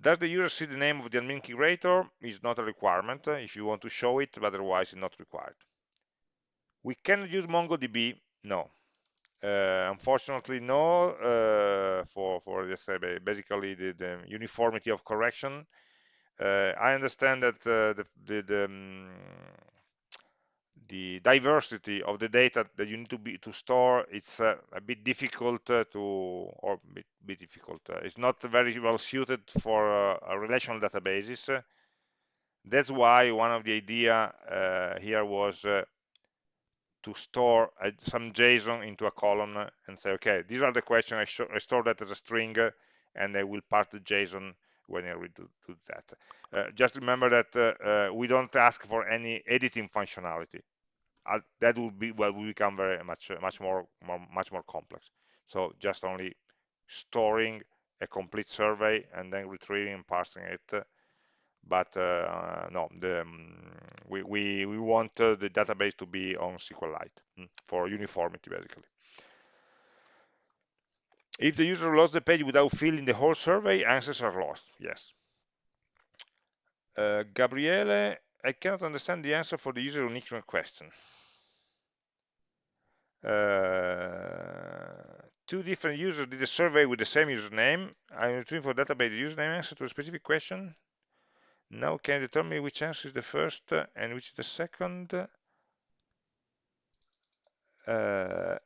Does the user see the name of the admin creator? Is not a requirement if you want to show it, but otherwise it's not required. We cannot use MongoDB? No. Uh, unfortunately, no. Uh, for for let's say basically the, the uniformity of correction. Uh, I understand that uh, the the, the, um, the, diversity of the data that you need to be to store it's uh, a bit difficult to or bit, bit difficult. it's not very well suited for relational databases. That's why one of the idea here was to store some JSON into a column and say, okay, these are the questions, I, I store that as a string, and I will part the JSON when will do, do that. Uh, just remember that uh, uh, we don't ask for any editing functionality. Uh, that will be well, will become very much much more, more much more complex. So just only storing a complete survey and then retrieving and parsing it but uh, no, the, um, we, we, we want uh, the database to be on SQLite mm, for uniformity, basically. If the user lost the page without filling the whole survey, answers are lost. Yes. Uh, Gabriele, I cannot understand the answer for the user unique question. Uh, two different users did a survey with the same username. I'm retrieving for database username answer to a specific question. Now can you tell me which answer is the first uh, and which is the second? Uh,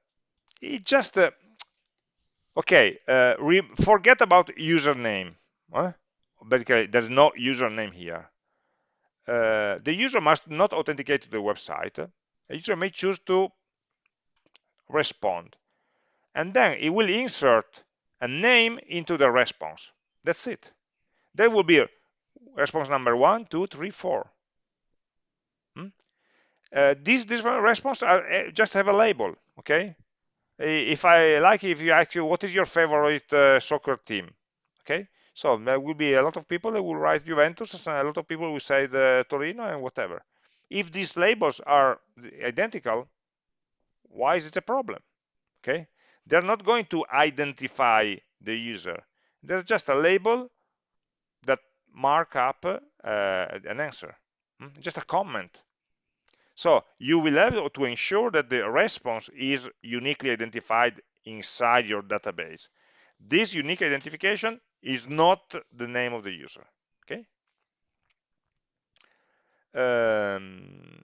it just uh, okay. Uh, forget about username. Huh? Basically, there's no username here. Uh, the user must not authenticate to the website. A user may choose to respond, and then it will insert a name into the response. That's it. There will be response number one, two, three, four. Hmm? Uh, these different responses are, uh, just have a label, okay? If I like, if you ask you, what is your favorite uh, soccer team? Okay, so there will be a lot of people that will write Juventus, and a lot of people will say the Torino and whatever. If these labels are identical, why is it a problem? Okay, they're not going to identify the user. They're just a label that mark up uh, an answer, hmm? just a comment. So you will have to ensure that the response is uniquely identified inside your database. This unique identification is not the name of the user. Okay. Um,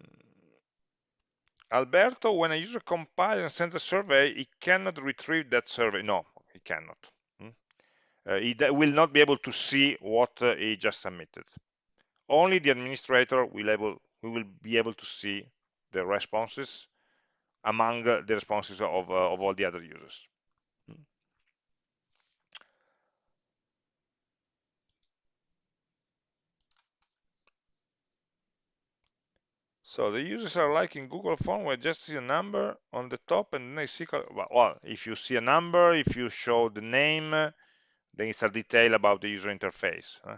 Alberto, when a user compiles and sends a survey, he cannot retrieve that survey. No, he cannot. Uh, he will not be able to see what uh, he just submitted. Only the administrator will able we will be able to see the responses among uh, the responses of, of all the other users. So the users are like in Google Form where just see a number on the top and then they see, well, if you see a number, if you show the name, then it's a detail about the user interface. Uh,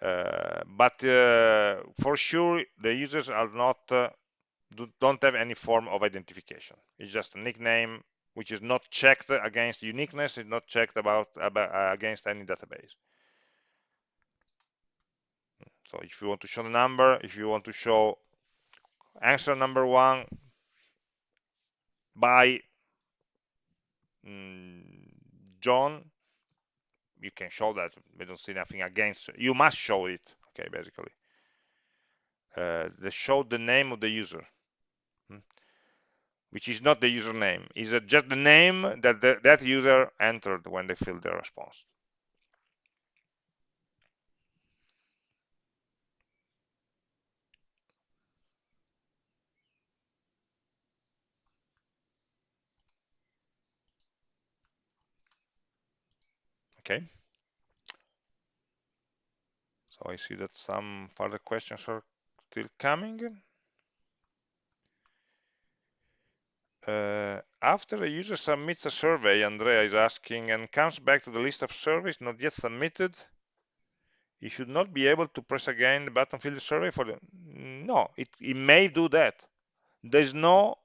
but uh, for sure, the users are not uh, do, don't have any form of identification. It's just a nickname which is not checked against uniqueness. It's not checked about, about uh, against any database. So if you want to show the number, if you want to show answer number one by mm, John, you can show that. We don't see nothing against. You must show it. Okay, basically, uh, they show the name of the user, hmm, which is not the username. Is it just the name that the, that user entered when they filled the response. Okay. So I see that some further questions are still coming. Uh, after a user submits a survey, Andrea is asking, and comes back to the list of surveys not yet submitted, he should not be able to press again the button fill the survey for the no it, it may do that. There's no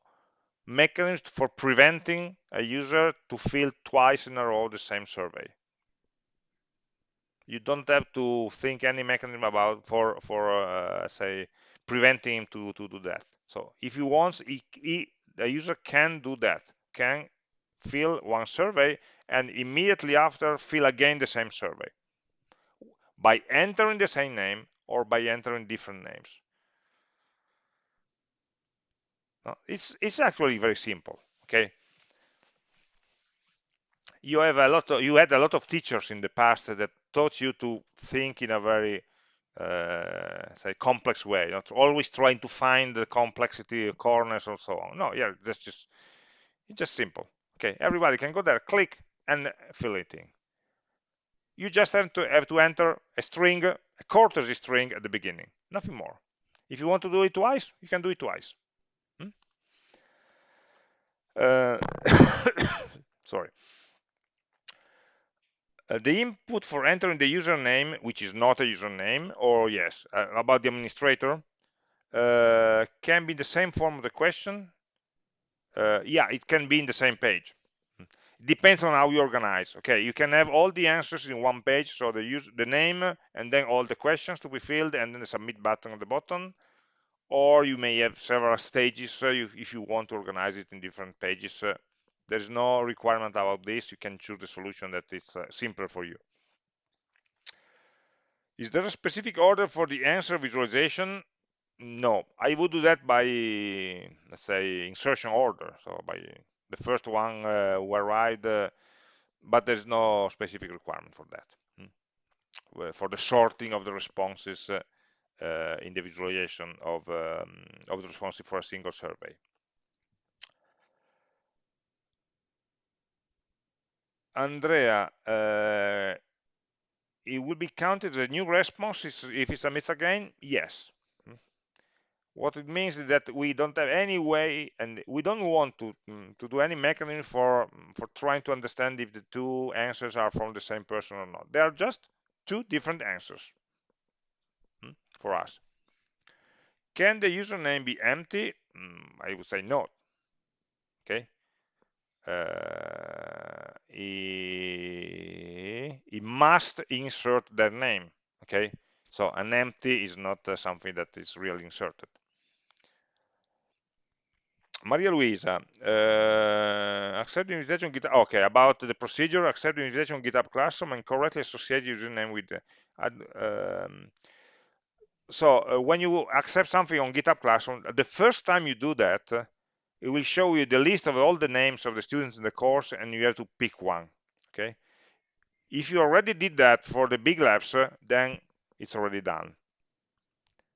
mechanism for preventing a user to fill twice in a row the same survey you don't have to think any mechanism about for for uh, say preventing him to to do that. So if he wants he, he, the user can do that can fill one survey and immediately after fill again the same survey by entering the same name or by entering different names. No, it's it's actually very simple okay? You have a lot of you had a lot of teachers in the past that taught you to think in a very uh, say complex way not always trying to find the complexity corners or so on. No yeah that's just it's just simple. Okay everybody can go there click and fill it in. You just have to have to enter a string a courtesy string at the beginning nothing more. If you want to do it twice you can do it twice. Hmm? uh, sorry uh, the input for entering the username, which is not a username, or yes, uh, about the administrator, uh, can be the same form of the question. Uh, yeah, it can be in the same page. It Depends on how you organize. Okay, you can have all the answers in one page, so the use the name and then all the questions to be filled, and then the submit button at the bottom. Or you may have several stages uh, if you want to organize it in different pages uh, there's no requirement about this. You can choose the solution that is uh, simpler for you. Is there a specific order for the answer visualization? No, I would do that by, let's say, insertion order. So by the first one uh, were right, uh, but there's no specific requirement for that. Hmm. For the sorting of the responses uh, uh in the visualization of, um, of the responses for a single survey. Andrea, uh, it will be counted as a new response if it submits again? Yes. Hmm. What it means is that we don't have any way, and we don't want to mm, to do any mechanism for for trying to understand if the two answers are from the same person or not. They are just two different answers hmm, for us. Can the username be empty? Mm, I would say no. Okay, uh, he, he must insert their name okay so an empty is not uh, something that is really inserted Maria Luisa, uh, accept invitation on GitHub. Okay, about the procedure, accept the invitation on GitHub Classroom and correctly associate username with. The, um, so uh, when you accept something on GitHub Classroom, the first time you do that, it will show you the list of all the names of the students in the course and you have to pick one okay? If you already did that for the big labs uh, then it's already done.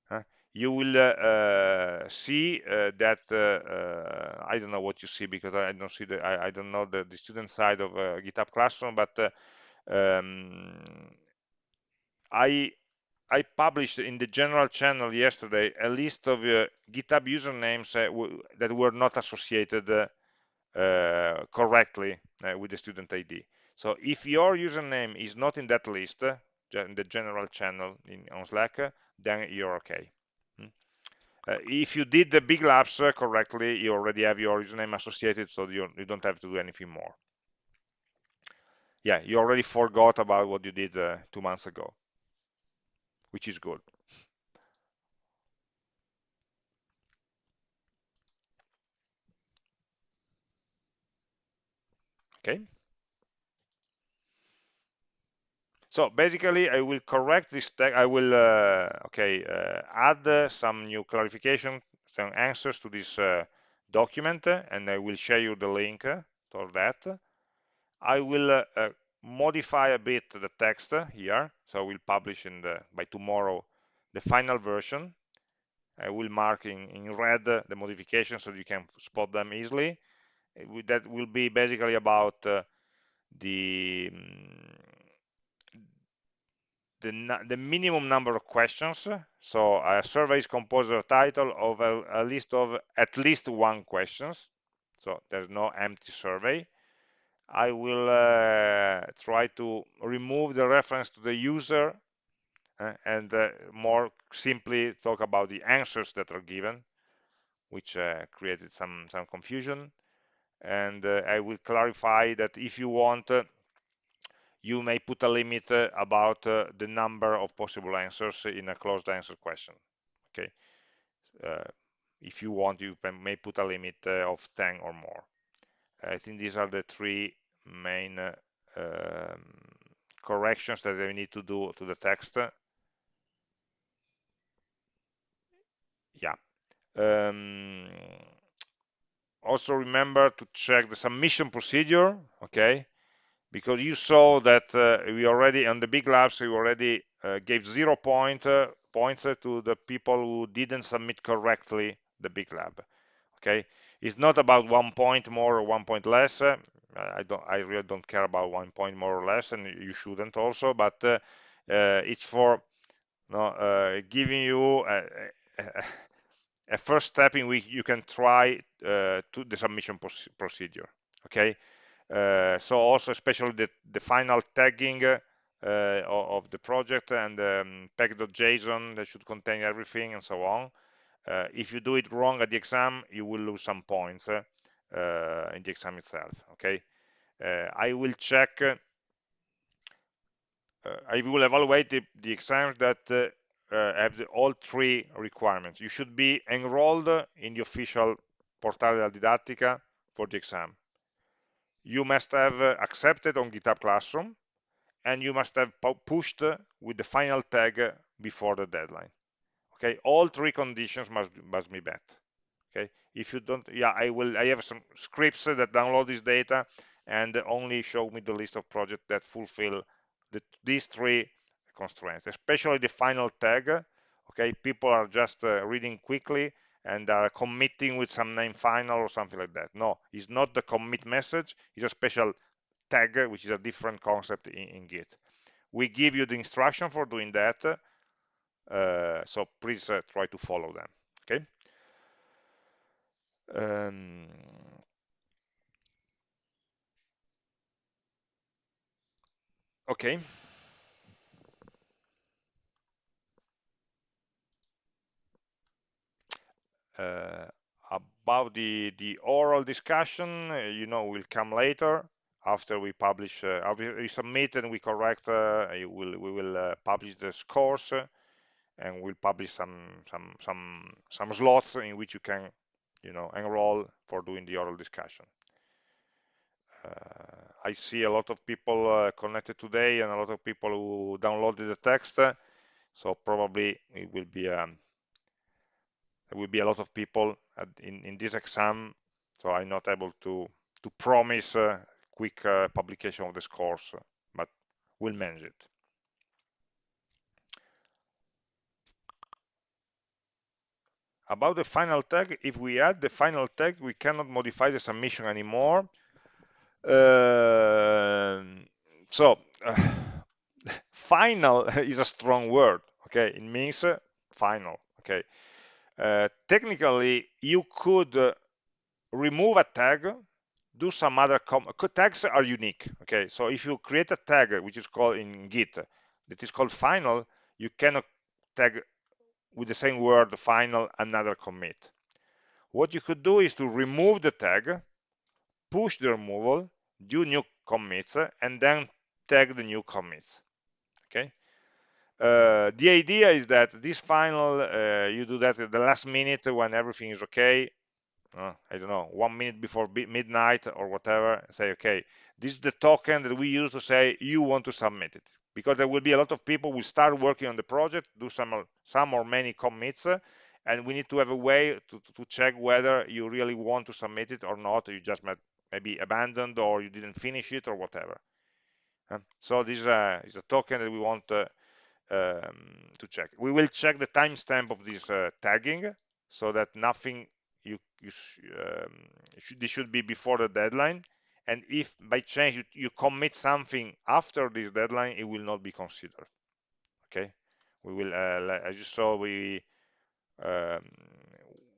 Uh, you will uh, uh see uh, that uh, I don't know what you see because I don't see the I, I don't know the, the, student side of GitHub Classroom but um, I I published in the general channel yesterday a list of uh, GitHub usernames uh, that were not associated uh, uh correctly uh, with the student ID. So if your username is not in that list, uh, in the general channel in, on Slack, then you're okay. Hmm? if you did the big labs correctly, you already have your username associated, so you, you don't have to do anything more. Yeah, you already forgot about what you did two months ago which is good. okay so basically I will correct this tag. I will uh, okay uh, add uh, some new clarification some answers to this uh, document and I will share you the link for that I will uh, modify a bit the text here so we'll publish in the by tomorrow the final version I will mark in, in red the modifications so you can spot them easily that will be basically about uh, the um, the, the, minimum number of questions. So a survey is composed of a title of a, a, list of at least one questions. So there's no empty survey. I will uh, try to remove the reference to the user uh, and uh, more simply talk about the answers that are given, which created some, some confusion. And I will clarify that if you want you may put a limit uh, about uh, the number of possible answers in a closed answer question okay uh, if you want you may put a limit of 10 or more I think these are the three main uh, um, corrections that we need to do to the text. Yeah. Um, also remember to check the submission procedure okay? Because you saw that uh, we already on the big labs we already uh, gave zero point uh, points to the people who didn't submit correctly the big lab okay it's not about one point more or one point less uh, i don't i really don't care about one point more or less and you shouldn't also but uh, it's for no, giving you a, a, a, first step in which you can try to the submission procedure okay uh, so also especially the, the final tagging uh, of the project and um, peg.json that should contain everything and so on. Uh, if you do it wrong at the exam, you will lose some points in the exam itself. Okay, I will check. I will evaluate the, the exams that uh, have the, all three requirements. You should be enrolled in the official Portale della Didattica for the exam you must have uh, accepted on GitHub Classroom, and you must have pushed with the final tag before the deadline. Okay, all three conditions must must be met. Okay, if you don't, yeah, I will. I have some scripts that download this data and only show me the list of projects that fulfill the, these three constraints, especially the final tag. Okay, people are just uh, reading quickly and are committing with some name final or something like that. No, it's not the commit message, it's a special tag, which is a different concept in, in Git. We give you the instruction for doing that, so please uh, try to follow them, okay? Um, okay. Uh, about the the oral discussion uh, you know will come later after we publish uh, after we submit and we correct uh, will, we will uh, publish the scores uh, and we'll publish some some some some slots in which you can you know enroll for doing the oral discussion I see a lot of people connected today and a lot of people who downloaded the text so probably it will be um, there will be a lot of people at, in, in this exam, so I'm not able to, to promise a quick uh, publication of this course, but we'll manage it. About the final tag, if we add the final tag, we cannot modify the submission anymore. Uh, so, uh, final is a strong word, okay? It means uh, final, okay? Uh, technically you could uh, remove a tag do some other tags are unique okay so if you create a tag which is called in git that is called final you cannot tag with the same word final another commit. What you could do is to remove the tag push the removal do new commits and then tag the new commits. Okay? Uh, the idea is that this final, uh, you do that at the last minute when everything is okay, uh, I don't know, one minute before midnight or whatever, say, okay, this is the token that we use to say you want to submit it. Because there will be a lot of people who start working on the project, do some, some or many commits, and we need to have a way to, to check whether you really want to submit it or not, you just maybe abandoned or you didn't finish it or whatever. So this is a, is a token that we want uh, um, to check. We will check the timestamp of this uh, tagging so that nothing you, you um, should, this should be before the deadline and if by chance you, you, commit something after this deadline it will not be considered. Okay? We will uh, as you saw we um,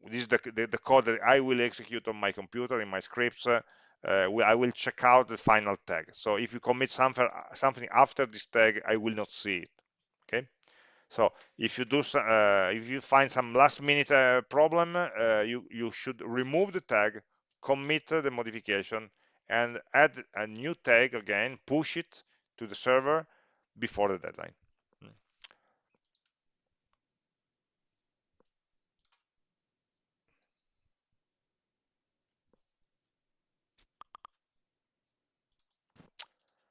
this is the, the, the, code that I will execute on my computer in my scripts uh, uh, I will check out the final tag. So if you commit something something after this tag I will not see it. Okay? So if you do, uh, if you find some last minute uh, problem, uh, you, you should remove the tag, commit the modification, and add a new tag again, push it to the server before the deadline.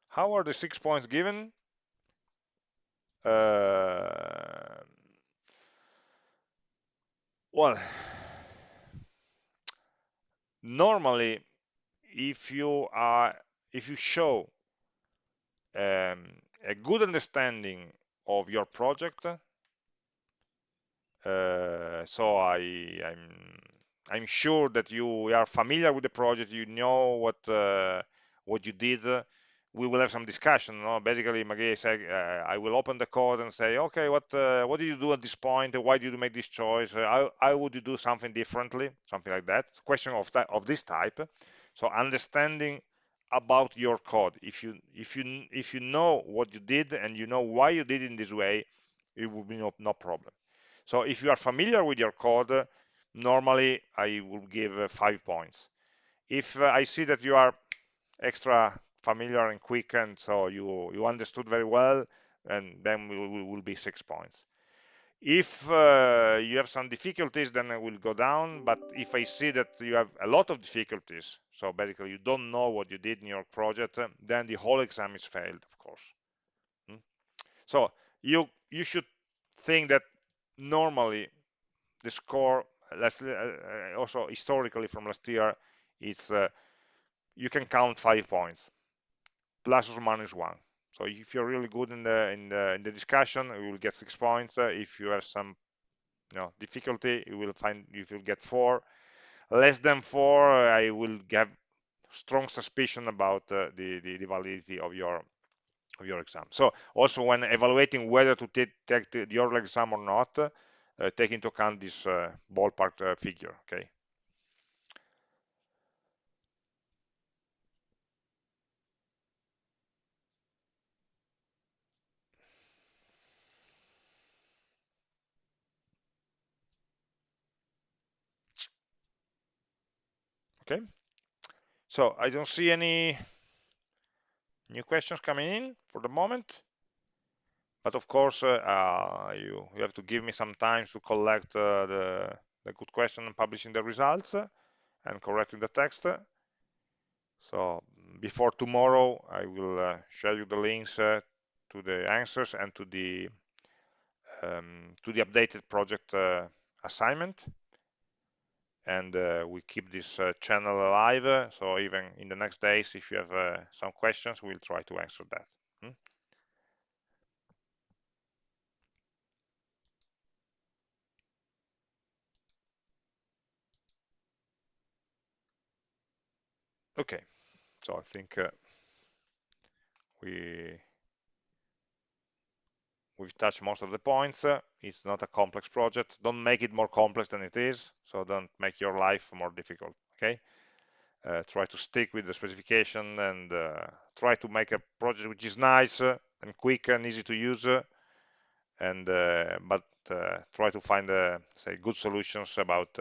How are the six points given? Uh, well, normally, if you are, if you show um, a good understanding of your project, uh, so I, I'm, I'm sure that you are familiar with the project, you know what uh, what you did, we will have some discussion. No? Basically, Maggie said, uh, I will open the code and say, okay, what uh, what did you do at this point? Why did you make this choice? How, how would you do something differently? Something like that. question of of this type. So understanding about your code. If you if you if you know what you did and you know why you did it in this way, it will be no, no problem. So if you are familiar with your code, normally I will give uh, five points. If uh, I see that you are extra familiar and quick and so you you understood very well and then we will be six points if uh, you have some difficulties then I will go down but if I see that you have a lot of difficulties so basically you don't know what you did in your project then the whole exam is failed of course hmm? so you you should think that normally the score let's uh, uh also historically from last year is uh, you can count five points plus or minus one. So if you're really good in the in the in the discussion, you will get six points. Uh, if you have some you know difficulty, you will find you will get four. Less than four, I will get strong suspicion about uh, the, the, the validity of your of your exam. So also when evaluating whether to take, take the, your exam or not, uh, take into account this uh, ballpark uh, figure. Okay. Okay, so I don't see any new questions coming in for the moment. But of course, uh, uh, you, you have to give me some time to collect uh, the, the good question and publishing the results and correcting the text. So before tomorrow, I will uh, share you the links uh, to the answers and to the um, to the updated project uh, assignment and uh, we keep this uh, channel alive. So even in the next days, if you have uh, some questions, we'll try to answer that. Hmm? Okay, so I think uh, we we've touched most of the points. It's not a complex project. Don't make it more complex than it is. So don't make your life more difficult. Okay. Uh, try to stick with the specification and uh, try to make a project which is nice uh, and quick and easy to use. Uh, and uh, but uh, try to find say good solutions about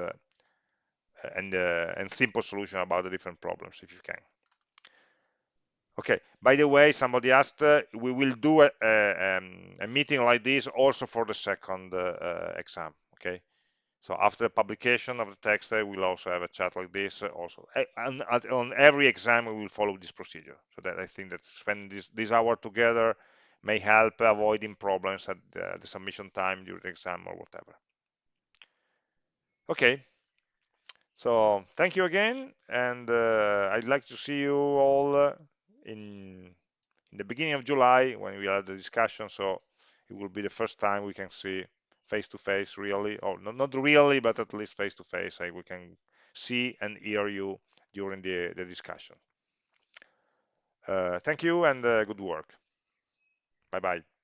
and and simple solution about the different problems if you can. Okay, by the way, somebody asked, uh, we will do a, a, um, a, meeting like this also for the second uh, uh exam, okay? So after the publication of the text, uh, we'll also have a chat like this. Uh, also, and on every exam, we will follow this procedure. So that I think that spending this this hour together may help avoiding problems at the, the submission time during the exam or whatever. Okay. So thank you again, and uh, I'd like to see you all uh, in in the beginning of July when we had the discussion. So it will be the first time we can see face to face really. Or not, not really but at least face to face Like we can see and hear you during the, the discussion. Uh, thank you and uh, good work. Bye bye